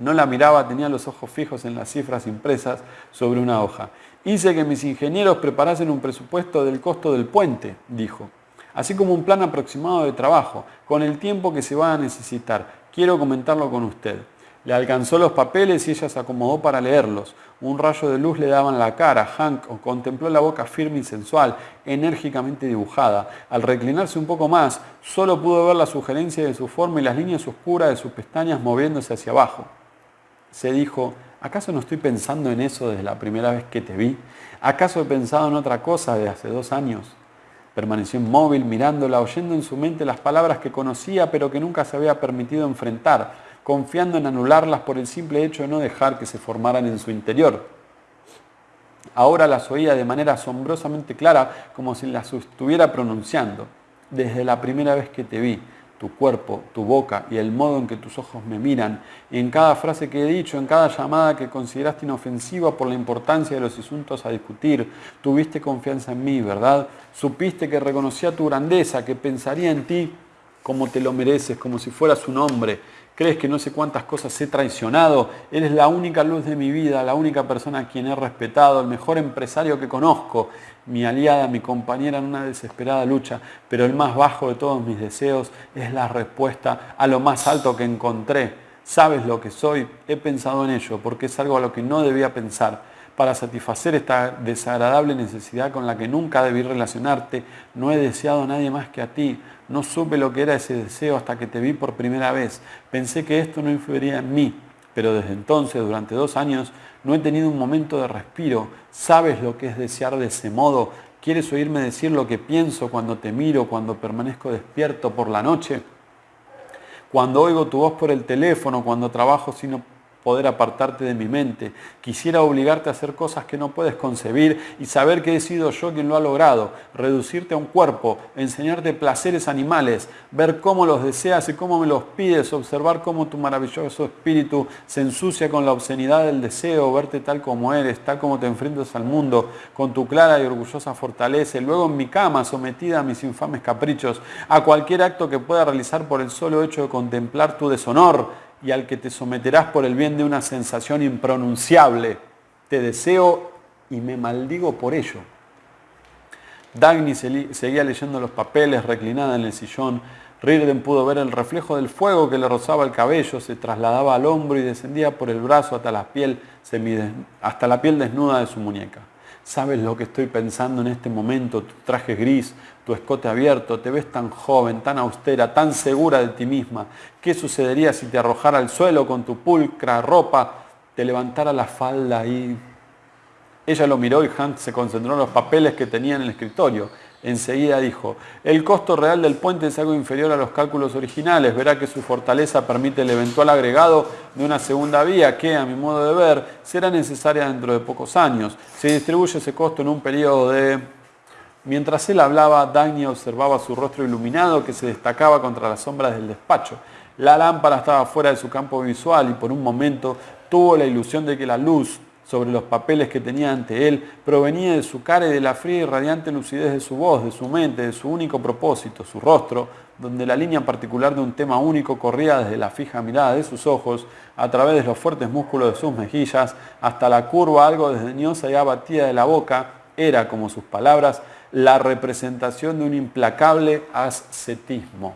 No la miraba, tenía los ojos fijos en las cifras impresas sobre una hoja. Hice que mis ingenieros preparasen un presupuesto del costo del puente, dijo, así como un plan aproximado de trabajo, con el tiempo que se va a necesitar. Quiero comentarlo con usted. Le alcanzó los papeles y ella se acomodó para leerlos. Un rayo de luz le daba en la cara. Hank contempló la boca firme y sensual, enérgicamente dibujada. Al reclinarse un poco más, solo pudo ver la sugerencia de su forma y las líneas oscuras de sus pestañas moviéndose hacia abajo. Se dijo, ¿acaso no estoy pensando en eso desde la primera vez que te vi? ¿Acaso he pensado en otra cosa de hace dos años? Permaneció inmóvil, mirándola, oyendo en su mente las palabras que conocía pero que nunca se había permitido enfrentar confiando en anularlas por el simple hecho de no dejar que se formaran en su interior. Ahora las oía de manera asombrosamente clara, como si las estuviera pronunciando. Desde la primera vez que te vi, tu cuerpo, tu boca y el modo en que tus ojos me miran, en cada frase que he dicho, en cada llamada que consideraste inofensiva por la importancia de los asuntos a discutir, tuviste confianza en mí, ¿verdad? Supiste que reconocía tu grandeza, que pensaría en ti como te lo mereces, como si fueras un hombre, crees que no sé cuántas cosas he traicionado, eres la única luz de mi vida, la única persona a quien he respetado, el mejor empresario que conozco, mi aliada, mi compañera en una desesperada lucha, pero el más bajo de todos mis deseos es la respuesta a lo más alto que encontré. Sabes lo que soy, he pensado en ello, porque es algo a lo que no debía pensar para satisfacer esta desagradable necesidad con la que nunca debí relacionarte. No he deseado a nadie más que a ti. No supe lo que era ese deseo hasta que te vi por primera vez. Pensé que esto no influiría en mí, pero desde entonces, durante dos años, no he tenido un momento de respiro. ¿Sabes lo que es desear de ese modo? ¿Quieres oírme decir lo que pienso cuando te miro, cuando permanezco despierto por la noche? Cuando oigo tu voz por el teléfono, cuando trabajo sin poder apartarte de mi mente. Quisiera obligarte a hacer cosas que no puedes concebir y saber que he sido yo quien lo ha logrado. Reducirte a un cuerpo, enseñarte placeres animales, ver cómo los deseas y cómo me los pides, observar cómo tu maravilloso espíritu se ensucia con la obscenidad del deseo, verte tal como eres, tal como te enfrentas al mundo, con tu clara y orgullosa fortaleza, y luego en mi cama, sometida a mis infames caprichos, a cualquier acto que pueda realizar por el solo hecho de contemplar tu deshonor y al que te someterás por el bien de una sensación impronunciable. Te deseo y me maldigo por ello. Dagny seguía leyendo los papeles reclinada en el sillón. Rirden pudo ver el reflejo del fuego que le rozaba el cabello, se trasladaba al hombro y descendía por el brazo hasta la piel, hasta la piel desnuda de su muñeca. ¿Sabes lo que estoy pensando en este momento? Tu traje gris, tu escote abierto, te ves tan joven, tan austera, tan segura de ti misma. ¿Qué sucedería si te arrojara al suelo con tu pulcra ropa, te levantara la falda y... Ella lo miró y Hank se concentró en los papeles que tenía en el escritorio. Enseguida dijo, el costo real del puente es algo inferior a los cálculos originales. Verá que su fortaleza permite el eventual agregado de una segunda vía que, a mi modo de ver, será necesaria dentro de pocos años. Se distribuye ese costo en un periodo de... Mientras él hablaba, Dagny observaba su rostro iluminado que se destacaba contra las sombras del despacho. La lámpara estaba fuera de su campo visual y por un momento tuvo la ilusión de que la luz sobre los papeles que tenía ante él provenía de su cara y de la fría y radiante lucidez de su voz, de su mente, de su único propósito, su rostro, donde la línea particular de un tema único corría desde la fija mirada de sus ojos, a través de los fuertes músculos de sus mejillas, hasta la curva algo desdeñosa y abatida de la boca, era, como sus palabras, la representación de un implacable ascetismo.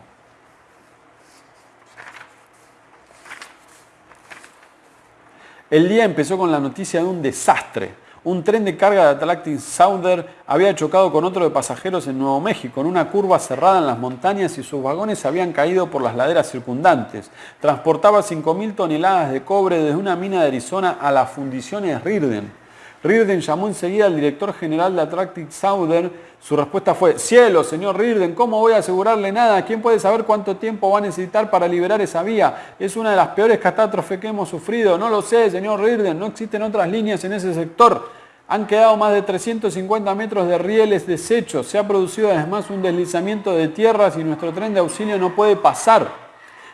El día empezó con la noticia de un desastre. Un tren de carga de Atlantic Southern había chocado con otro de pasajeros en Nuevo México, en una curva cerrada en las montañas y sus vagones habían caído por las laderas circundantes. Transportaba 5.000 toneladas de cobre desde una mina de Arizona a las fundiciones Rirden. Rirden llamó enseguida al director general de Atlantic Southern Su respuesta fue, cielo, señor Rirden, ¿cómo voy a asegurarle nada? ¿Quién puede saber cuánto tiempo va a necesitar para liberar esa vía? Es una de las peores catástrofes que hemos sufrido. No lo sé, señor Rirden, no existen otras líneas en ese sector. Han quedado más de 350 metros de rieles deshechos. Se ha producido además un deslizamiento de tierras y nuestro tren de auxilio no puede pasar.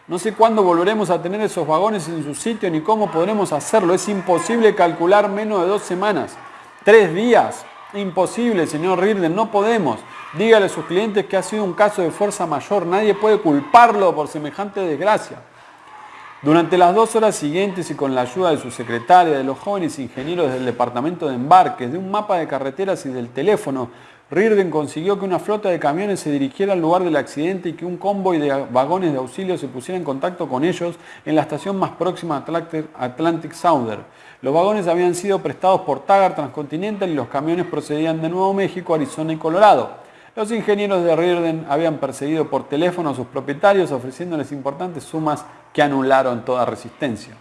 No sé cuándo volveremos a tener esos vagones en su sitio ni cómo podremos hacerlo. Es imposible calcular menos de dos semanas. Tres días. Imposible, señor Rirden, no podemos. Dígale a sus clientes que ha sido un caso de fuerza mayor, nadie puede culparlo por semejante desgracia. Durante las dos horas siguientes y con la ayuda de su secretaria, de los jóvenes ingenieros del departamento de embarques, de un mapa de carreteras y del teléfono, Rirden consiguió que una flota de camiones se dirigiera al lugar del accidente y que un convoy de vagones de auxilio se pusiera en contacto con ellos en la estación más próxima a Atlantic Southern. Los vagones habían sido prestados por Taggart Transcontinental y los camiones procedían de Nuevo México, Arizona y Colorado. Los ingenieros de Rirden habían perseguido por teléfono a sus propietarios ofreciéndoles importantes sumas que anularon toda resistencia.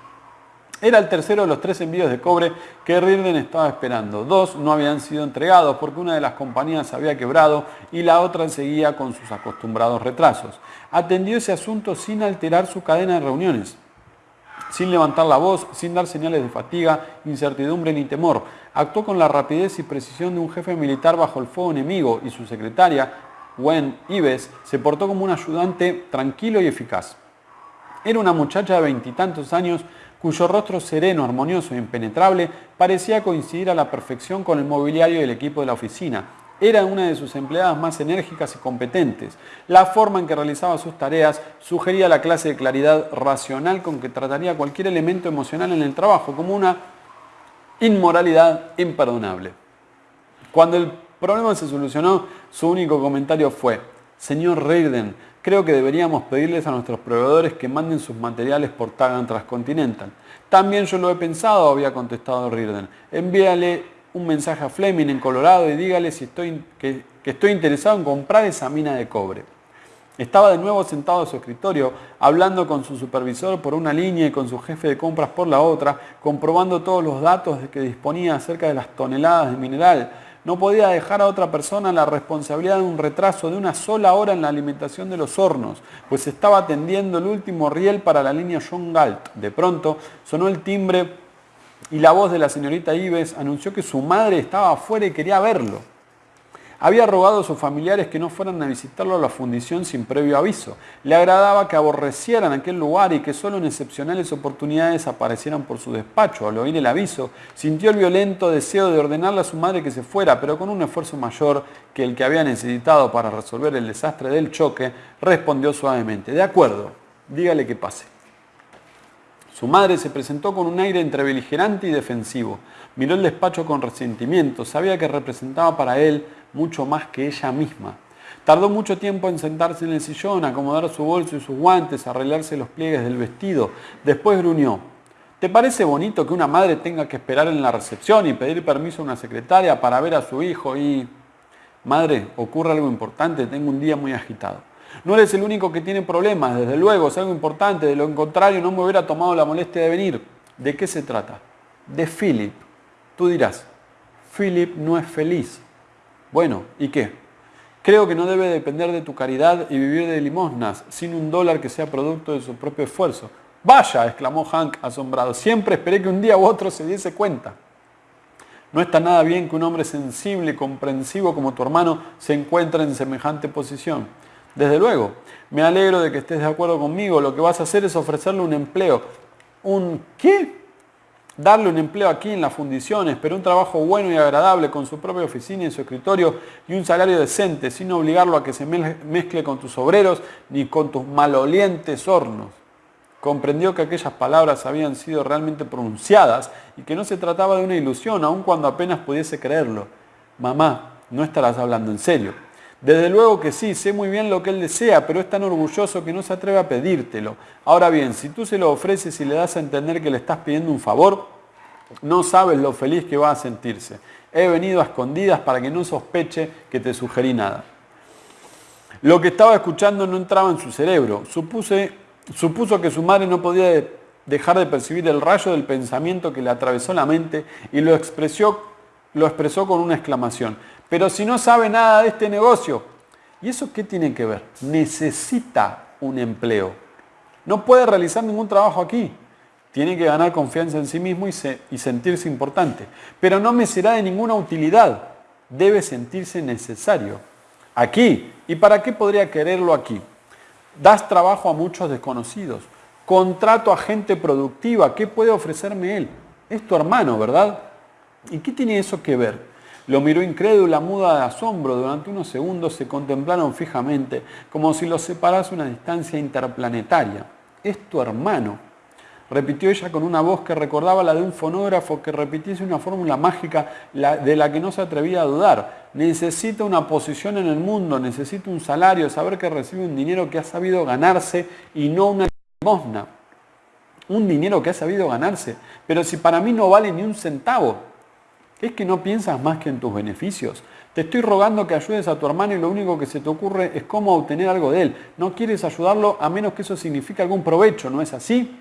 Era el tercero de los tres envíos de cobre que Rirden estaba esperando. Dos no habían sido entregados porque una de las compañías había quebrado y la otra seguía con sus acostumbrados retrasos. Atendió ese asunto sin alterar su cadena de reuniones, sin levantar la voz, sin dar señales de fatiga, incertidumbre ni temor. Actuó con la rapidez y precisión de un jefe militar bajo el fuego enemigo y su secretaria, Gwen Ives, se portó como un ayudante tranquilo y eficaz. Era una muchacha de veintitantos años cuyo rostro sereno, armonioso e impenetrable parecía coincidir a la perfección con el mobiliario del equipo de la oficina. Era una de sus empleadas más enérgicas y competentes. La forma en que realizaba sus tareas sugería la clase de claridad racional con que trataría cualquier elemento emocional en el trabajo, como una inmoralidad imperdonable. Cuando el problema se solucionó, su único comentario fue, Señor Reirden, Creo que deberíamos pedirles a nuestros proveedores que manden sus materiales por Tagan Transcontinental. También yo lo he pensado, había contestado Rirden. Envíale un mensaje a Fleming en Colorado y dígale si estoy, que, estoy interesado en comprar esa mina de cobre. Estaba de nuevo sentado a su escritorio, hablando con su supervisor por una línea y con su jefe de compras por la otra, comprobando todos los datos que disponía acerca de las toneladas de mineral, no podía dejar a otra persona la responsabilidad de un retraso de una sola hora en la alimentación de los hornos, pues estaba atendiendo el último riel para la línea John Galt. De pronto sonó el timbre y la voz de la señorita Ives anunció que su madre estaba afuera y quería verlo. Había rogado a sus familiares que no fueran a visitarlo a la fundición sin previo aviso. Le agradaba que aborrecieran aquel lugar y que solo en excepcionales oportunidades aparecieran por su despacho. Al oír el aviso, sintió el violento deseo de ordenarle a su madre que se fuera, pero con un esfuerzo mayor que el que había necesitado para resolver el desastre del choque, respondió suavemente, de acuerdo, dígale que pase. Su madre se presentó con un aire entre beligerante y defensivo. Miró el despacho con resentimiento. Sabía que representaba para él mucho más que ella misma. Tardó mucho tiempo en sentarse en el sillón, acomodar su bolso y sus guantes, arreglarse los pliegues del vestido. Después gruñó. ¿Te parece bonito que una madre tenga que esperar en la recepción y pedir permiso a una secretaria para ver a su hijo y... Madre, ocurre algo importante, tengo un día muy agitado. No eres el único que tiene problemas, desde luego, es algo importante, de lo contrario no me hubiera tomado la molestia de venir. ¿De qué se trata? De Philip. Tú dirás, Philip no es feliz. Bueno, ¿y qué? Creo que no debe depender de tu caridad y vivir de limosnas, sin un dólar que sea producto de su propio esfuerzo. Vaya, exclamó Hank asombrado, siempre esperé que un día u otro se diese cuenta. No está nada bien que un hombre sensible y comprensivo como tu hermano se encuentre en semejante posición. Desde luego, me alegro de que estés de acuerdo conmigo. Lo que vas a hacer es ofrecerle un empleo. ¿Un qué? Darle un empleo aquí en las fundiciones, pero un trabajo bueno y agradable con su propia oficina y su escritorio y un salario decente, sin obligarlo a que se mezcle con tus obreros ni con tus malolientes hornos. Comprendió que aquellas palabras habían sido realmente pronunciadas y que no se trataba de una ilusión, aun cuando apenas pudiese creerlo. Mamá, no estarás hablando en serio. Desde luego que sí, sé muy bien lo que él desea, pero es tan orgulloso que no se atreve a pedírtelo. Ahora bien, si tú se lo ofreces y le das a entender que le estás pidiendo un favor, no sabes lo feliz que va a sentirse. He venido a escondidas para que no sospeche que te sugerí nada. Lo que estaba escuchando no entraba en su cerebro. Supuse, supuso que su madre no podía dejar de percibir el rayo del pensamiento que le atravesó la mente y lo expresó lo expresó con una exclamación. Pero si no sabe nada de este negocio, ¿y eso qué tiene que ver? Necesita un empleo. No puede realizar ningún trabajo aquí. Tiene que ganar confianza en sí mismo y, y sentirse importante. Pero no me será de ninguna utilidad. Debe sentirse necesario. Aquí. ¿Y para qué podría quererlo aquí? Das trabajo a muchos desconocidos. Contrato a gente productiva. ¿Qué puede ofrecerme él? Es tu hermano, ¿verdad? ¿Y qué tiene eso que ver? Lo miró incrédula, muda de asombro. Durante unos segundos se contemplaron fijamente, como si los separase una distancia interplanetaria. Es tu hermano. Repitió ella con una voz que recordaba la de un fonógrafo que repitiese una fórmula mágica de la que no se atrevía a dudar. Necesita una posición en el mundo, necesita un salario, saber que recibe un dinero que ha sabido ganarse y no una limosna. Un dinero que ha sabido ganarse. Pero si para mí no vale ni un centavo, ¿es que no piensas más que en tus beneficios? Te estoy rogando que ayudes a tu hermano y lo único que se te ocurre es cómo obtener algo de él. No quieres ayudarlo a menos que eso signifique algún provecho, ¿no es así?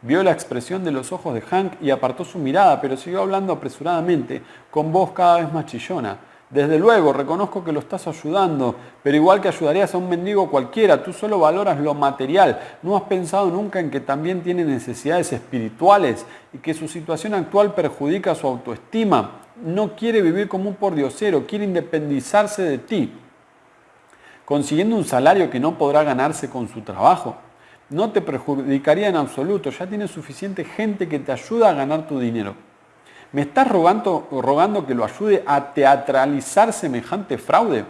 Vio la expresión de los ojos de Hank y apartó su mirada, pero siguió hablando apresuradamente, con voz cada vez más chillona. Desde luego, reconozco que lo estás ayudando, pero igual que ayudarías a un mendigo cualquiera, tú solo valoras lo material. ¿No has pensado nunca en que también tiene necesidades espirituales y que su situación actual perjudica su autoestima? No quiere vivir como un pordiosero, quiere independizarse de ti, consiguiendo un salario que no podrá ganarse con su trabajo no te perjudicaría en absoluto, ya tienes suficiente gente que te ayuda a ganar tu dinero. ¿Me estás rogando, rogando que lo ayude a teatralizar semejante fraude?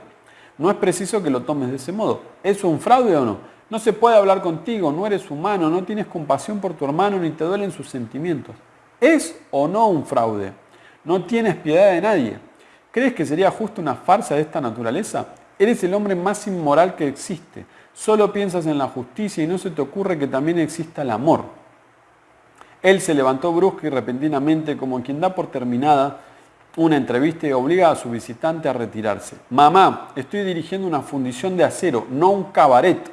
No es preciso que lo tomes de ese modo. ¿Es un fraude o no? No se puede hablar contigo, no eres humano, no tienes compasión por tu hermano ni te duelen sus sentimientos. ¿Es o no un fraude? No tienes piedad de nadie. ¿Crees que sería justo una farsa de esta naturaleza? Eres el hombre más inmoral que existe. Solo piensas en la justicia y no se te ocurre que también exista el amor. Él se levantó brusca y repentinamente como quien da por terminada una entrevista y obliga a su visitante a retirarse. Mamá, estoy dirigiendo una fundición de acero, no un cabaret.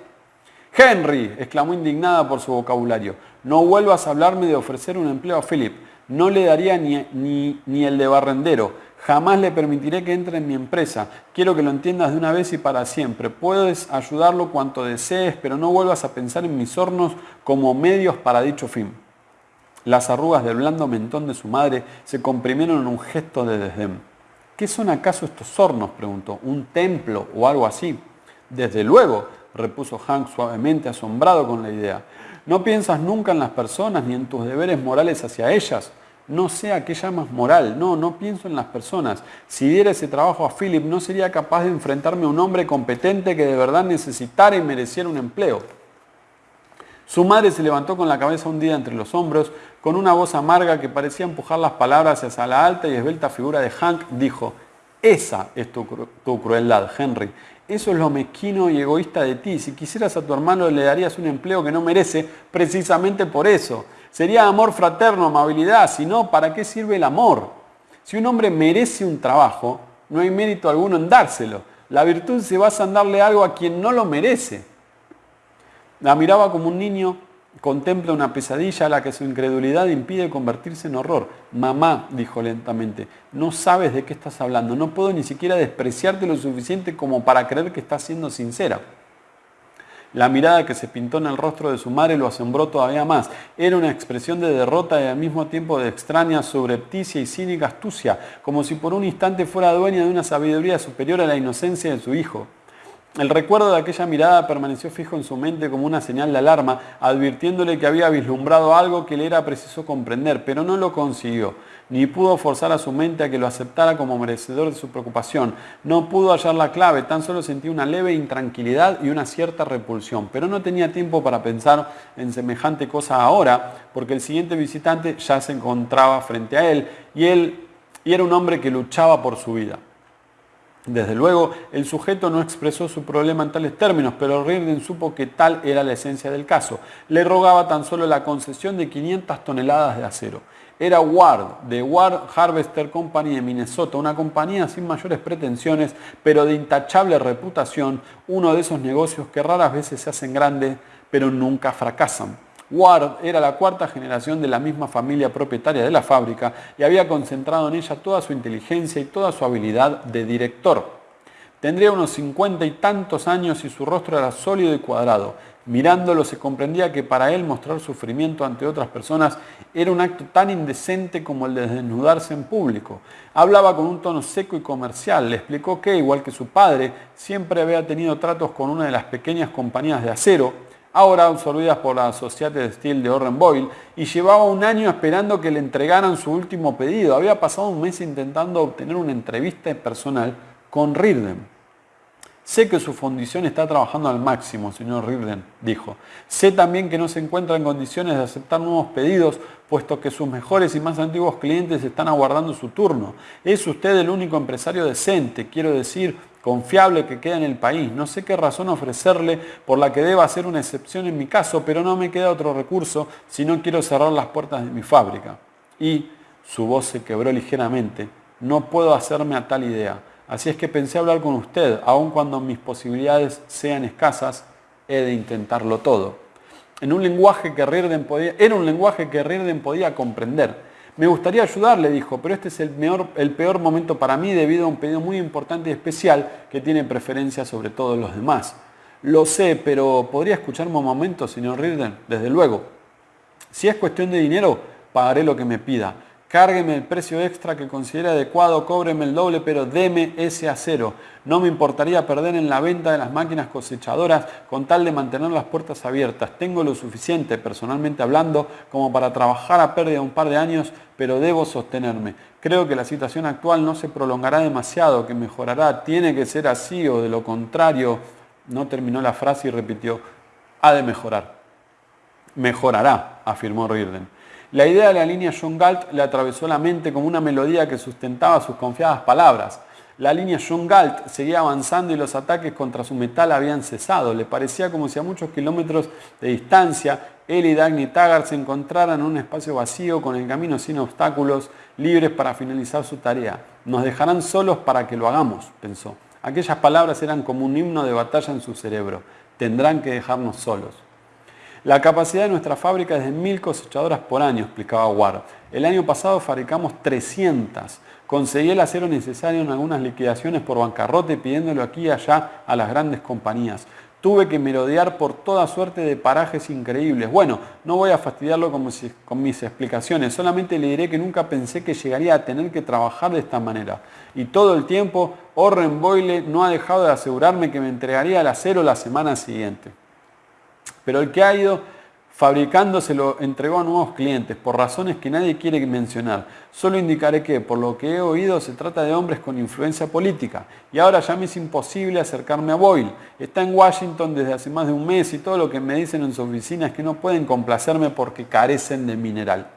Henry, exclamó indignada por su vocabulario, no vuelvas a hablarme de ofrecer un empleo a Philip. No le daría ni, ni, ni el de barrendero. Jamás le permitiré que entre en mi empresa. Quiero que lo entiendas de una vez y para siempre. Puedes ayudarlo cuanto desees, pero no vuelvas a pensar en mis hornos como medios para dicho fin. Las arrugas del blando mentón de su madre se comprimieron en un gesto de desdén. ¿Qué son acaso estos hornos? preguntó. ¿Un templo o algo así? Desde luego, repuso Hank suavemente, asombrado con la idea. ¿No piensas nunca en las personas ni en tus deberes morales hacia ellas? no sé a qué llamas moral, no, no pienso en las personas. Si diera ese trabajo a Philip, no sería capaz de enfrentarme a un hombre competente que de verdad necesitara y mereciera un empleo. Su madre se levantó con la cabeza hundida entre los hombros, con una voz amarga que parecía empujar las palabras hacia la alta y esbelta figura de Hank, dijo, esa es tu, crueldad, Henry. Eso es lo mezquino y egoísta de ti. Si quisieras a tu hermano le darías un empleo que no merece precisamente por eso. Sería amor fraterno, amabilidad, si no, ¿para qué sirve el amor? Si un hombre merece un trabajo, no hay mérito alguno en dárselo. La virtud se basa en darle algo a quien no lo merece. La miraba como un niño contempla una pesadilla a la que su incredulidad impide convertirse en horror. Mamá, dijo lentamente, no sabes de qué estás hablando. No puedo ni siquiera despreciarte lo suficiente como para creer que estás siendo sincera. La mirada que se pintó en el rostro de su madre lo asombró todavía más. Era una expresión de derrota y al mismo tiempo de extraña, subrepticia y cínica astucia, como si por un instante fuera dueña de una sabiduría superior a la inocencia de su hijo. El recuerdo de aquella mirada permaneció fijo en su mente como una señal de alarma, advirtiéndole que había vislumbrado algo que le era preciso comprender, pero no lo consiguió, ni pudo forzar a su mente a que lo aceptara como merecedor de su preocupación. No pudo hallar la clave, tan solo sentía una leve intranquilidad y una cierta repulsión, pero no tenía tiempo para pensar en semejante cosa ahora, porque el siguiente visitante ya se encontraba frente a él y él y era un hombre que luchaba por su vida. Desde luego, el sujeto no expresó su problema en tales términos, pero Reardon supo que tal era la esencia del caso. Le rogaba tan solo la concesión de 500 toneladas de acero. Era Ward, de Ward Harvester Company de Minnesota, una compañía sin mayores pretensiones, pero de intachable reputación, uno de esos negocios que raras veces se hacen grandes, pero nunca fracasan. Ward era la cuarta generación de la misma familia propietaria de la fábrica y había concentrado en ella toda su inteligencia y toda su habilidad de director. Tendría unos cincuenta y tantos años y su rostro era sólido y cuadrado. Mirándolo se comprendía que para él mostrar sufrimiento ante otras personas era un acto tan indecente como el de desnudarse en público. Hablaba con un tono seco y comercial. Le explicó que, igual que su padre, siempre había tenido tratos con una de las pequeñas compañías de acero, ahora absorbidas por la Societe Steel de Orren Boyle, y llevaba un año esperando que le entregaran su último pedido. Había pasado un mes intentando obtener una entrevista personal con Rirden. Sé que su fundición está trabajando al máximo, señor Rirden, dijo. Sé también que no se encuentra en condiciones de aceptar nuevos pedidos, puesto que sus mejores y más antiguos clientes están aguardando su turno. Es usted el único empresario decente, quiero decir, confiable que queda en el país. No sé qué razón ofrecerle por la que deba hacer una excepción en mi caso, pero no me queda otro recurso si no quiero cerrar las puertas de mi fábrica. Y su voz se quebró ligeramente. No puedo hacerme a tal idea. Así es que pensé hablar con usted, aun cuando mis posibilidades sean escasas, he de intentarlo todo. En un lenguaje que podía, era un lenguaje que Rirden podía comprender. Me gustaría ayudarle, dijo, pero este es el, el peor momento para mí debido a un pedido muy importante y especial que tiene preferencia sobre todos los demás. Lo sé, pero ¿podría escucharme un momento, señor Rirden? Desde luego. Si es cuestión de dinero, pagaré lo que me pida. Cárgueme el precio extra que considere adecuado, cóbreme el doble, pero deme ese acero. No me importaría perder en la venta de las máquinas cosechadoras con tal de mantener las puertas abiertas. Tengo lo suficiente, personalmente hablando, como para trabajar a pérdida un par de años, pero debo sostenerme. Creo que la situación actual no se prolongará demasiado, que mejorará. Tiene que ser así o de lo contrario. No terminó la frase y repitió, ha de mejorar. Mejorará, afirmó Rirden. La idea de la línea John Galt le atravesó la mente como una melodía que sustentaba sus confiadas palabras. La línea John Galt seguía avanzando y los ataques contra su metal habían cesado. Le parecía como si a muchos kilómetros de distancia él y Dagny Taggart se encontraran en un espacio vacío con el camino sin obstáculos, libres para finalizar su tarea. Nos dejarán solos para que lo hagamos, pensó. Aquellas palabras eran como un himno de batalla en su cerebro. Tendrán que dejarnos solos. La capacidad de nuestra fábrica es de mil cosechadoras por año, explicaba Ward. El año pasado fabricamos 300. Conseguí el acero necesario en algunas liquidaciones por bancarrota pidiéndolo aquí y allá a las grandes compañías. Tuve que merodear por toda suerte de parajes increíbles. Bueno, no voy a fastidiarlo con mis explicaciones, solamente le diré que nunca pensé que llegaría a tener que trabajar de esta manera. Y todo el tiempo, Orren Boyle no ha dejado de asegurarme que me entregaría el acero la semana siguiente. Pero el que ha ido fabricando se lo entregó a nuevos clientes por razones que nadie quiere mencionar. Solo indicaré que, por lo que he oído, se trata de hombres con influencia política. Y ahora ya me es imposible acercarme a Boyle. Está en Washington desde hace más de un mes y todo lo que me dicen en su oficina es que no pueden complacerme porque carecen de mineral.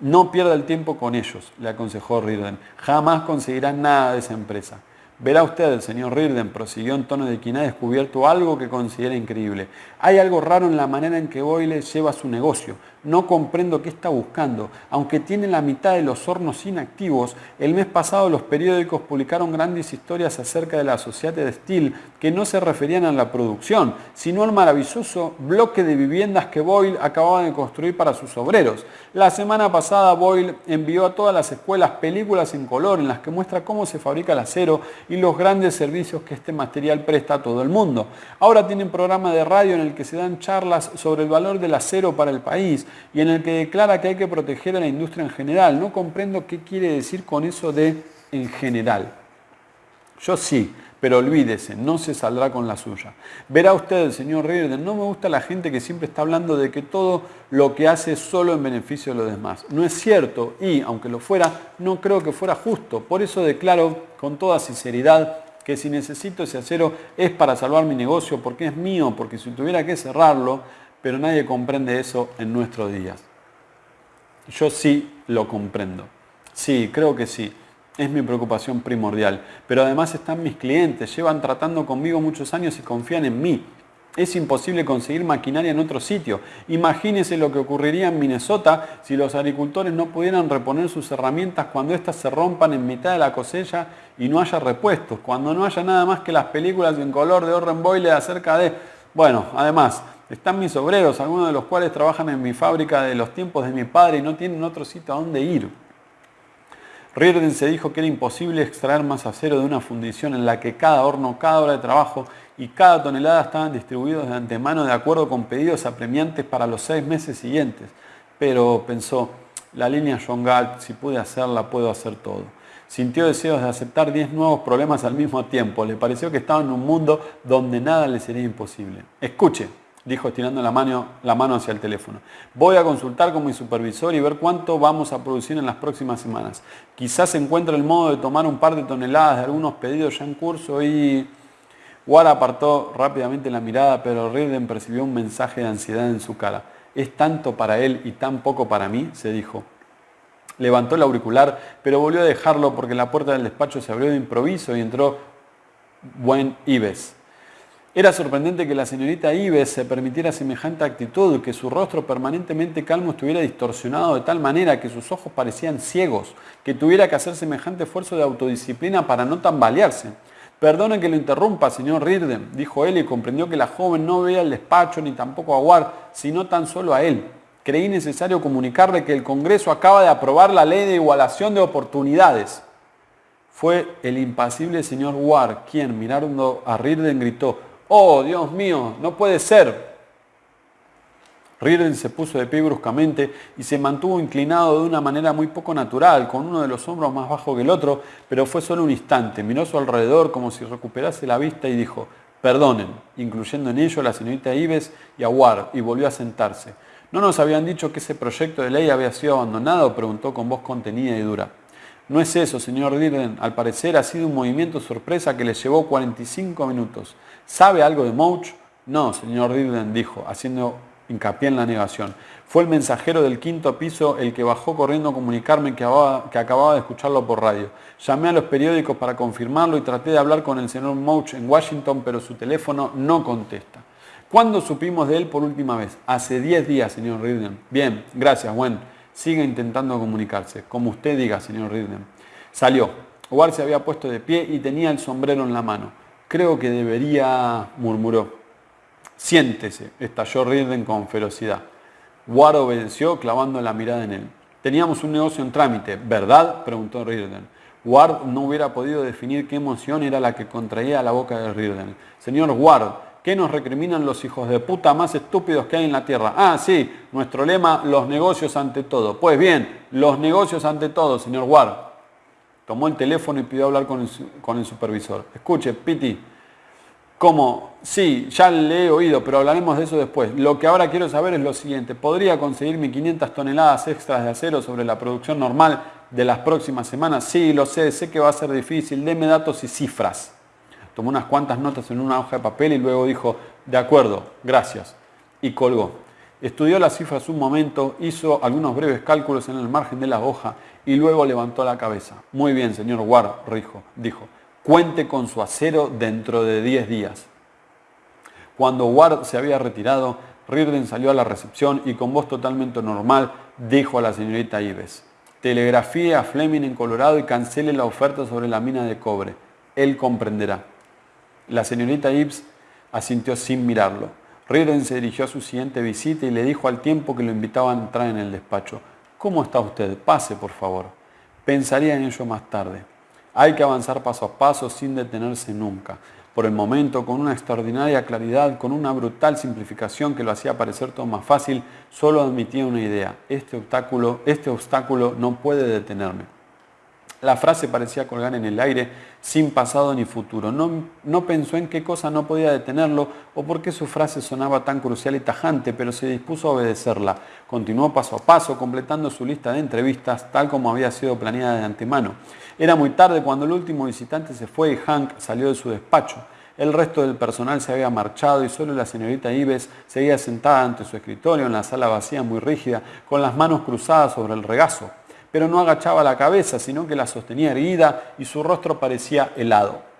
No pierda el tiempo con ellos, le aconsejó Rirden. Jamás conseguirán nada de esa empresa. Verá usted, el señor Rirden prosiguió en tono de quien ha descubierto algo que considera increíble. Hay algo raro en la manera en que Boyle lleva su negocio. No comprendo qué está buscando. Aunque tiene la mitad de los hornos inactivos, el mes pasado los periódicos publicaron grandes historias acerca de la Sociedad de Steel que no se referían a la producción, sino al maravilloso bloque de viviendas que Boyle acababa de construir para sus obreros. La semana pasada Boyle envió a todas las escuelas películas en color en las que muestra cómo se fabrica el acero y los grandes servicios que este material presta a todo el mundo. Ahora tienen programa de radio en el que se dan charlas sobre el valor del acero para el país y en el que declara que hay que proteger a la industria en general. No comprendo qué quiere decir con eso de en general. Yo sí, pero olvídese, no se saldrá con la suya. Verá usted, señor Reardon, no me gusta la gente que siempre está hablando de que todo lo que hace es solo en beneficio de los demás. No es cierto y, aunque lo fuera, no creo que fuera justo. Por eso declaro con toda sinceridad que si necesito ese acero es para salvar mi negocio, porque es mío, porque si tuviera que cerrarlo, pero nadie comprende eso en nuestros días. Yo sí lo comprendo. Sí, creo que sí. Es mi preocupación primordial. Pero además están mis clientes, llevan tratando conmigo muchos años y confían en mí. Es imposible conseguir maquinaria en otro sitio. Imagínese lo que ocurriría en Minnesota si los agricultores no pudieran reponer sus herramientas cuando éstas se rompan en mitad de la cosecha y no haya repuestos, cuando no haya nada más que las películas en color de Orren Boyle acerca de... Bueno, además, Están mis obreros, algunos de los cuales trabajan en mi fábrica de los tiempos de mi padre y no tienen otro sitio a donde ir. Riordan se dijo que era imposible extraer más acero de una fundición en la que cada horno, cada hora de trabajo y cada tonelada estaban distribuidos de antemano de acuerdo con pedidos apremiantes para los seis meses siguientes. Pero pensó, la línea John Galt, si pude hacerla, puedo hacer todo. Sintió deseos de aceptar 10 nuevos problemas al mismo tiempo. Le pareció que estaba en un mundo donde nada le sería imposible. Escuche, dijo estirando la mano, la mano hacia el teléfono. Voy a consultar con mi supervisor y ver cuánto vamos a producir en las próximas semanas. Quizás encuentre el modo de tomar un par de toneladas de algunos pedidos ya en curso y... Ward apartó rápidamente la mirada, pero Ridden percibió un mensaje de ansiedad en su cara. Es tanto para él y tan poco para mí, se dijo. Levantó el auricular, pero volvió a dejarlo porque la puerta del despacho se abrió de improviso y entró Buen Ives. Era sorprendente que la señorita Ives se permitiera semejante actitud, que su rostro permanentemente calmo estuviera distorsionado de tal manera que sus ojos parecían ciegos, que tuviera que hacer semejante esfuerzo de autodisciplina para no tambalearse. Perdone que lo interrumpa, señor Rirden, dijo él y comprendió que la joven no veía el despacho ni tampoco a Ward, sino tan solo a él. Creí necesario comunicarle que el Congreso acaba de aprobar la ley de igualación de oportunidades. Fue el impasible señor Ward quien, mirando a Rirden, gritó, Oh, Dios mío, no puede ser. Riordan se puso de pie bruscamente y se mantuvo inclinado de una manera muy poco natural, con uno de los hombros más bajo que el otro, pero fue solo un instante. Miró su alrededor como si recuperase la vista y dijo, perdonen, incluyendo en ello a la señorita Ives y a Ward, y volvió a sentarse. ¿No nos habían dicho que ese proyecto de ley había sido abandonado? preguntó con voz contenida y dura. No es eso, señor Dirden. Al parecer ha sido un movimiento sorpresa que le llevó 45 minutos. ¿Sabe algo de Mouch? No, señor Dirden, dijo, haciendo hincapié en la negación. Fue el mensajero del quinto piso el que bajó corriendo a comunicarme que acababa, de escucharlo por radio. Llamé a los periódicos para confirmarlo y traté de hablar con el señor Mouch en Washington, pero su teléfono no contesta. ¿Cuándo supimos de él por última vez? Hace 10 días, señor Ridden. Bien, gracias, Gwen. Siga intentando comunicarse, como usted diga, señor Ridden. Salió. Ward se había puesto de pie y tenía el sombrero en la mano. Creo que debería, murmuró. Siéntese, estalló Ridden con ferocidad. Ward obedeció clavando la mirada en él. Teníamos un negocio en trámite, ¿verdad? preguntó Ridden. Ward no hubiera podido definir qué emoción era la que contraía la boca de Ridden. Señor Ward, ¿Qué nos recriminan los hijos de puta más estúpidos que hay en la tierra? Ah, sí, nuestro lema, los negocios ante todo. Pues bien, los negocios ante todo, señor Ward. Tomó el teléfono y pidió hablar con el, supervisor. Escuche, Piti, ¿cómo? Sí, ya le he oído, pero hablaremos de eso después. Lo que ahora quiero saber es lo siguiente. ¿Podría conseguirme 500 toneladas extras de acero sobre la producción normal de las próximas semanas? Sí, lo sé, sé que va a ser difícil. Deme datos y cifras tomó unas cuantas notas en una hoja de papel y luego dijo, de acuerdo, gracias, y colgó. Estudió las cifras un momento, hizo algunos breves cálculos en el margen de la hoja y luego levantó la cabeza. Muy bien, señor Ward, dijo, cuente con su acero dentro de 10 días. Cuando Ward se había retirado, Rirden salió a la recepción y con voz totalmente normal dijo a la señorita Ives, telegrafíe a Fleming en Colorado y cancele la oferta sobre la mina de cobre. Él comprenderá. La señorita Ives asintió sin mirarlo. Riordan se dirigió a su siguiente visita y le dijo al tiempo que lo invitaba a entrar en el despacho, ¿Cómo está usted? Pase, por favor. Pensaría en ello más tarde. Hay que avanzar paso a paso sin detenerse nunca. Por el momento, con una extraordinaria claridad, con una brutal simplificación que lo hacía parecer todo más fácil, solo admitía una idea. Este obstáculo, este obstáculo no puede detenerme. La frase parecía colgar en el aire sin pasado ni futuro. No, no, pensó en qué cosa no podía detenerlo o por qué su frase sonaba tan crucial y tajante, pero se dispuso a obedecerla. Continuó paso a paso, completando su lista de entrevistas tal como había sido planeada de antemano. Era muy tarde cuando el último visitante se fue y Hank salió de su despacho. El resto del personal se había marchado y solo la señorita Ives seguía sentada ante su escritorio en la sala vacía muy rígida, con las manos cruzadas sobre el regazo pero no agachaba la cabeza, sino que la sostenía erguida y su rostro parecía helado.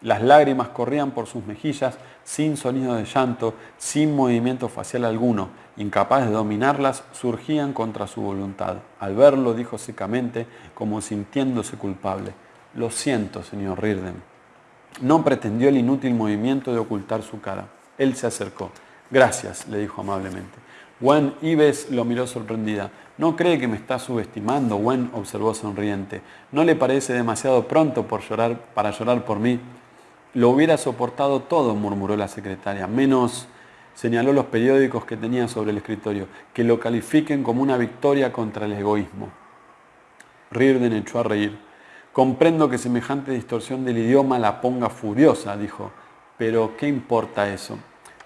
Las lágrimas corrían por sus mejillas sin sonido de llanto, sin movimiento facial alguno. Incapaz de dominarlas, surgían contra su voluntad. Al verlo, dijo secamente, como sintiéndose culpable. Lo siento, señor Rirden. No pretendió el inútil movimiento de ocultar su cara. Él se acercó. Gracias, le dijo amablemente. Gwen Ives lo miró sorprendida. ¿No cree que me está subestimando? Gwen observó sonriente. ¿No le parece demasiado pronto por llorar, para llorar por mí? Lo hubiera soportado todo, murmuró la secretaria, menos señaló los periódicos que tenía sobre el escritorio, que lo califiquen como una victoria contra el egoísmo. Riordan echó a reír. Comprendo que semejante distorsión del idioma la ponga furiosa, dijo, pero ¿qué importa eso?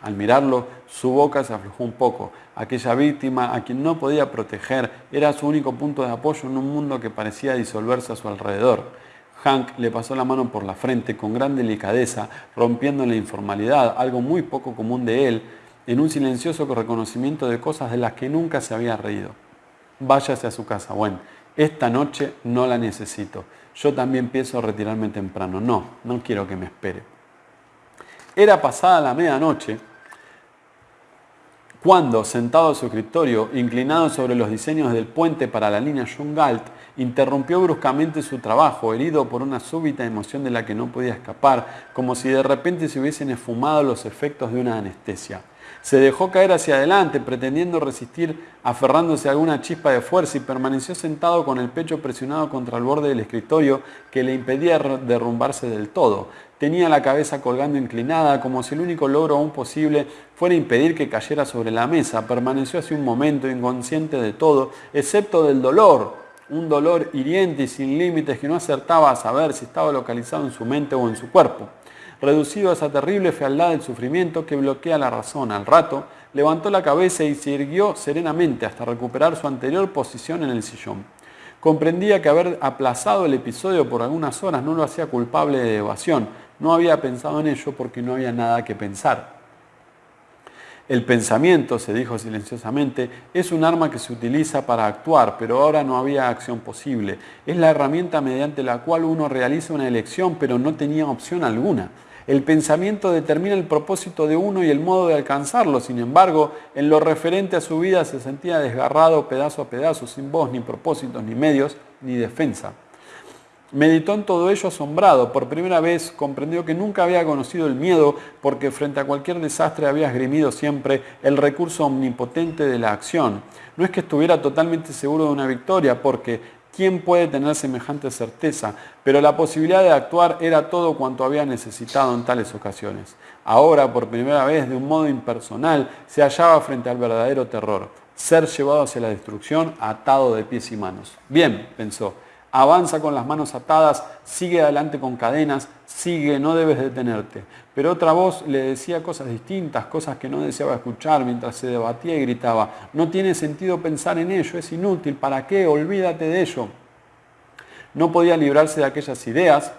Al mirarlo, su boca se aflojó un poco. Aquella víctima, a quien no podía proteger, era su único punto de apoyo en un mundo que parecía disolverse a su alrededor. Hank le pasó la mano por la frente con gran delicadeza, rompiendo la informalidad, algo muy poco común de él, en un silencioso reconocimiento de cosas de las que nunca se había reído. Váyase a su casa. Bueno, esta noche no la necesito. Yo también pienso retirarme temprano. No, no quiero que me espere. Era pasada la medianoche cuando, sentado a su escritorio, inclinado sobre los diseños del puente para la línea John Galt, interrumpió bruscamente su trabajo, herido por una súbita emoción de la que no podía escapar, como si de repente se hubiesen esfumado los efectos de una anestesia. Se dejó caer hacia adelante, pretendiendo resistir, aferrándose a alguna chispa de fuerza y permaneció sentado con el pecho presionado contra el borde del escritorio que le impedía derrumbarse del todo. Tenía la cabeza colgando inclinada, como si el único logro aún posible fuera impedir que cayera sobre la mesa. Permaneció hace un momento inconsciente de todo, excepto del dolor, un dolor hiriente y sin límites que no acertaba a saber si estaba localizado en su mente o en su cuerpo reducido a esa terrible fealdad del sufrimiento que bloquea la razón. Al rato, levantó la cabeza y se irguió serenamente hasta recuperar su anterior posición en el sillón. Comprendía que haber aplazado el episodio por algunas horas no lo hacía culpable de evasión. No había pensado en ello porque no había nada que pensar. El pensamiento, se dijo silenciosamente, es un arma que se utiliza para actuar, pero ahora no había acción posible. Es la herramienta mediante la cual uno realiza una elección, pero no tenía opción alguna. El pensamiento determina el propósito de uno y el modo de alcanzarlo. Sin embargo, en lo referente a su vida se sentía desgarrado pedazo a pedazo, sin voz, ni propósitos, ni medios, ni defensa. Meditó en todo ello asombrado. Por primera vez comprendió que nunca había conocido el miedo porque frente a cualquier desastre había esgrimido siempre el recurso omnipotente de la acción. No es que estuviera totalmente seguro de una victoria porque ¿Quién puede tener semejante certeza? Pero la posibilidad de actuar era todo cuanto había necesitado en tales ocasiones. Ahora, por primera vez, de un modo impersonal, se hallaba frente al verdadero terror, ser llevado hacia la destrucción atado de pies y manos. Bien, pensó, avanza con las manos atadas, sigue adelante con cadenas, sigue, no debes detenerte. Pero otra voz le decía cosas distintas, cosas que no deseaba escuchar mientras se debatía y gritaba, no tiene sentido pensar en ello, es inútil, ¿para qué? Olvídate de ello. No podía librarse de aquellas ideas,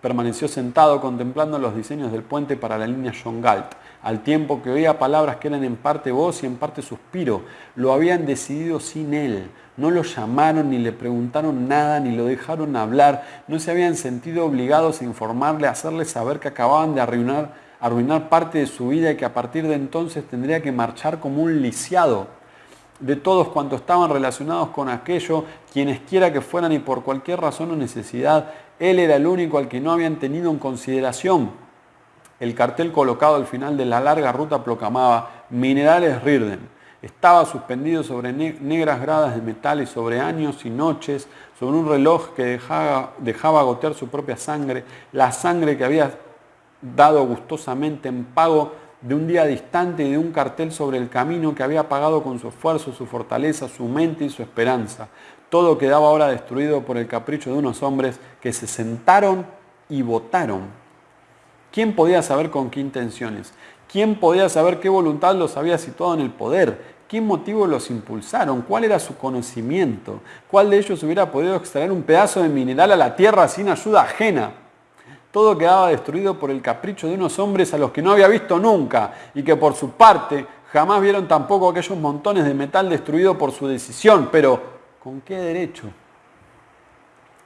permaneció sentado contemplando los diseños del puente para la línea John Galt, al tiempo que oía palabras que eran en parte voz y en parte suspiro. Lo habían decidido sin él. No lo llamaron ni le preguntaron nada ni lo dejaron hablar. No se habían sentido obligados a informarle, a hacerle saber que acababan de arruinar, parte de su vida y que a partir de entonces tendría que marchar como un lisiado de todos cuantos estaban relacionados con aquello, quienes quiera que fueran y por cualquier razón o necesidad, él era el único al que no habían tenido en consideración. El cartel colocado al final de la larga ruta proclamaba Minerales Rirden. Estaba suspendido sobre negras gradas de metal y sobre años y noches, sobre un reloj que dejaba, dejaba gotear su propia sangre, la sangre que había dado gustosamente en pago de un día distante y de un cartel sobre el camino que había pagado con su esfuerzo, su fortaleza, su mente y su esperanza. Todo quedaba ahora destruido por el capricho de unos hombres que se sentaron y votaron. ¿Quién podía saber con qué intenciones? ¿Quién podía saber qué voluntad los había situado en el poder? ¿Qué motivo los impulsaron? ¿Cuál era su conocimiento? ¿Cuál de ellos hubiera podido extraer un pedazo de mineral a la tierra sin ayuda ajena? Todo quedaba destruido por el capricho de unos hombres a los que no había visto nunca y que por su parte jamás vieron tampoco aquellos montones de metal destruido por su decisión. Pero, ¿con qué derecho?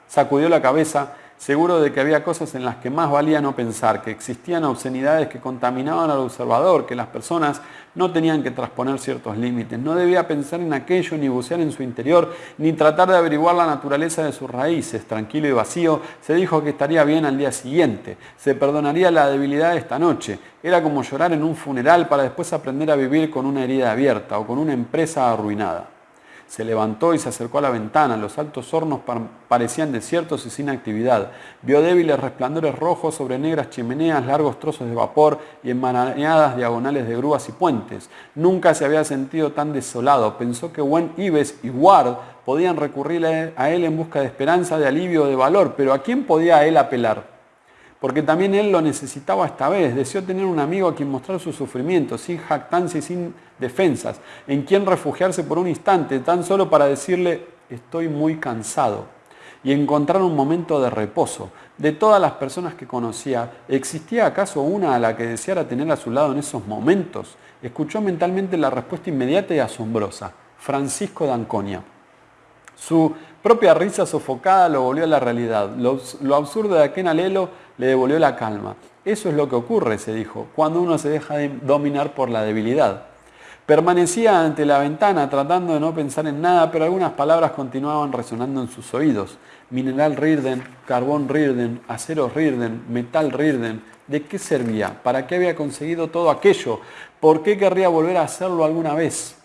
Sacudió la cabeza seguro de que había cosas en las que más valía no pensar, que existían obscenidades que contaminaban al observador, que las personas no tenían que transponer ciertos límites. No debía pensar en aquello, ni bucear en su interior, ni tratar de averiguar la naturaleza de sus raíces. Tranquilo y vacío, se dijo que estaría bien al día siguiente. Se perdonaría la debilidad de esta noche. Era como llorar en un funeral para después aprender a vivir con una herida abierta o con una empresa arruinada. Se levantó y se acercó a la ventana. Los altos hornos parecían desiertos y sin actividad. Vio débiles resplandores rojos sobre negras chimeneas, largos trozos de vapor y enmarañadas diagonales de grúas y puentes. Nunca se había sentido tan desolado. Pensó que Wen Ives y Ward podían recurrir a él en busca de esperanza, de alivio, de valor, pero ¿a quién podía él apelar? Porque también él lo necesitaba esta vez. Deseó tener un amigo a quien mostrar su sufrimiento, sin jactancia y sin defensas, en quien refugiarse por un instante, tan solo para decirle, estoy muy cansado, y encontrar un momento de reposo. De todas las personas que conocía, ¿existía acaso una a la que deseara tener a su lado en esos momentos? Escuchó mentalmente la respuesta inmediata y asombrosa, Francisco D'Anconia. Su propia risa sofocada lo volvió a la realidad. Lo, absurdo de aquel alelo le devolvió la calma. Eso es lo que ocurre, se dijo, cuando uno se deja de dominar por la debilidad. Permanecía ante la ventana tratando de no pensar en nada, pero algunas palabras continuaban resonando en sus oídos. Mineral Rirden, carbón Rirden, acero Rirden, metal Rirden. ¿De qué servía? ¿Para qué había conseguido todo aquello? ¿Por qué querría volver a hacerlo alguna vez?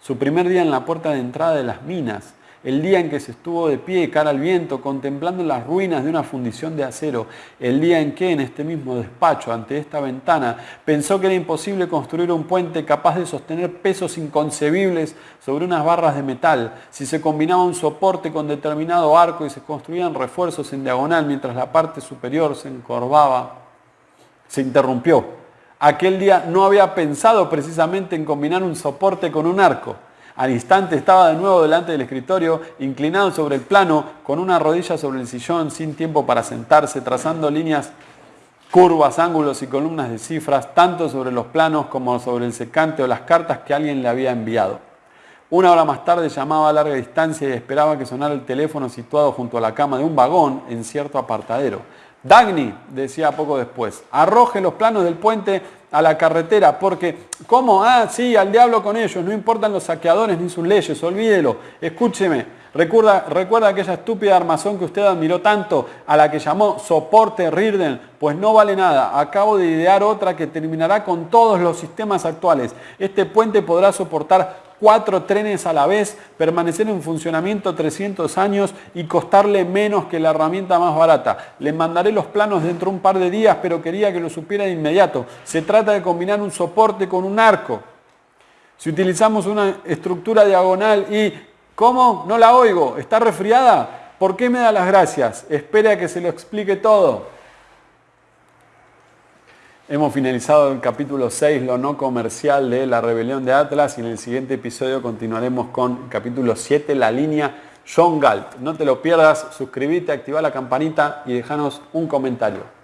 Su primer día en la puerta de entrada de las minas, el día en que se estuvo de pie cara al viento contemplando las ruinas de una fundición de acero, el día en que en este mismo despacho, ante esta ventana, pensó que era imposible construir un puente capaz de sostener pesos inconcebibles sobre unas barras de metal, si se combinaba un soporte con determinado arco y se construían refuerzos en diagonal mientras la parte superior se encorvaba, se interrumpió. Aquel día no había pensado precisamente en combinar un soporte con un arco. Al instante estaba de nuevo delante del escritorio, inclinado sobre el plano, con una rodilla sobre el sillón, sin tiempo para sentarse, trazando líneas curvas, ángulos y columnas de cifras, tanto sobre los planos como sobre el secante o las cartas que alguien le había enviado. Una hora más tarde llamaba a larga distancia y esperaba que sonara el teléfono situado junto a la cama de un vagón en cierto apartadero. Dagny, decía poco después, arroje los planos del puente a la carretera, porque, ¿cómo? Ah, sí, al diablo con ellos, no importan los saqueadores ni sus leyes, olvídelo, escúcheme, recuerda, recuerda aquella estúpida armazón que usted admiró tanto, a la que llamó soporte Rirden, pues no vale nada, acabo de idear otra que terminará con todos los sistemas actuales. Este puente podrá soportar cuatro trenes a la vez, permanecer en funcionamiento 300 años y costarle menos que la herramienta más barata. Le mandaré los planos dentro de un par de días, pero quería que lo supiera de inmediato. Se trata de combinar un soporte con un arco. Si utilizamos una estructura diagonal y... ¿Cómo? No la oigo. ¿Está resfriada? ¿Por qué me da las gracias? Espere a que se lo explique todo. Hemos finalizado el capítulo 6, lo no comercial de la rebelión de Atlas y en el siguiente episodio continuaremos con capítulo 7, la línea John Galt. No te lo pierdas, suscríbete, activa la campanita y déjanos un comentario.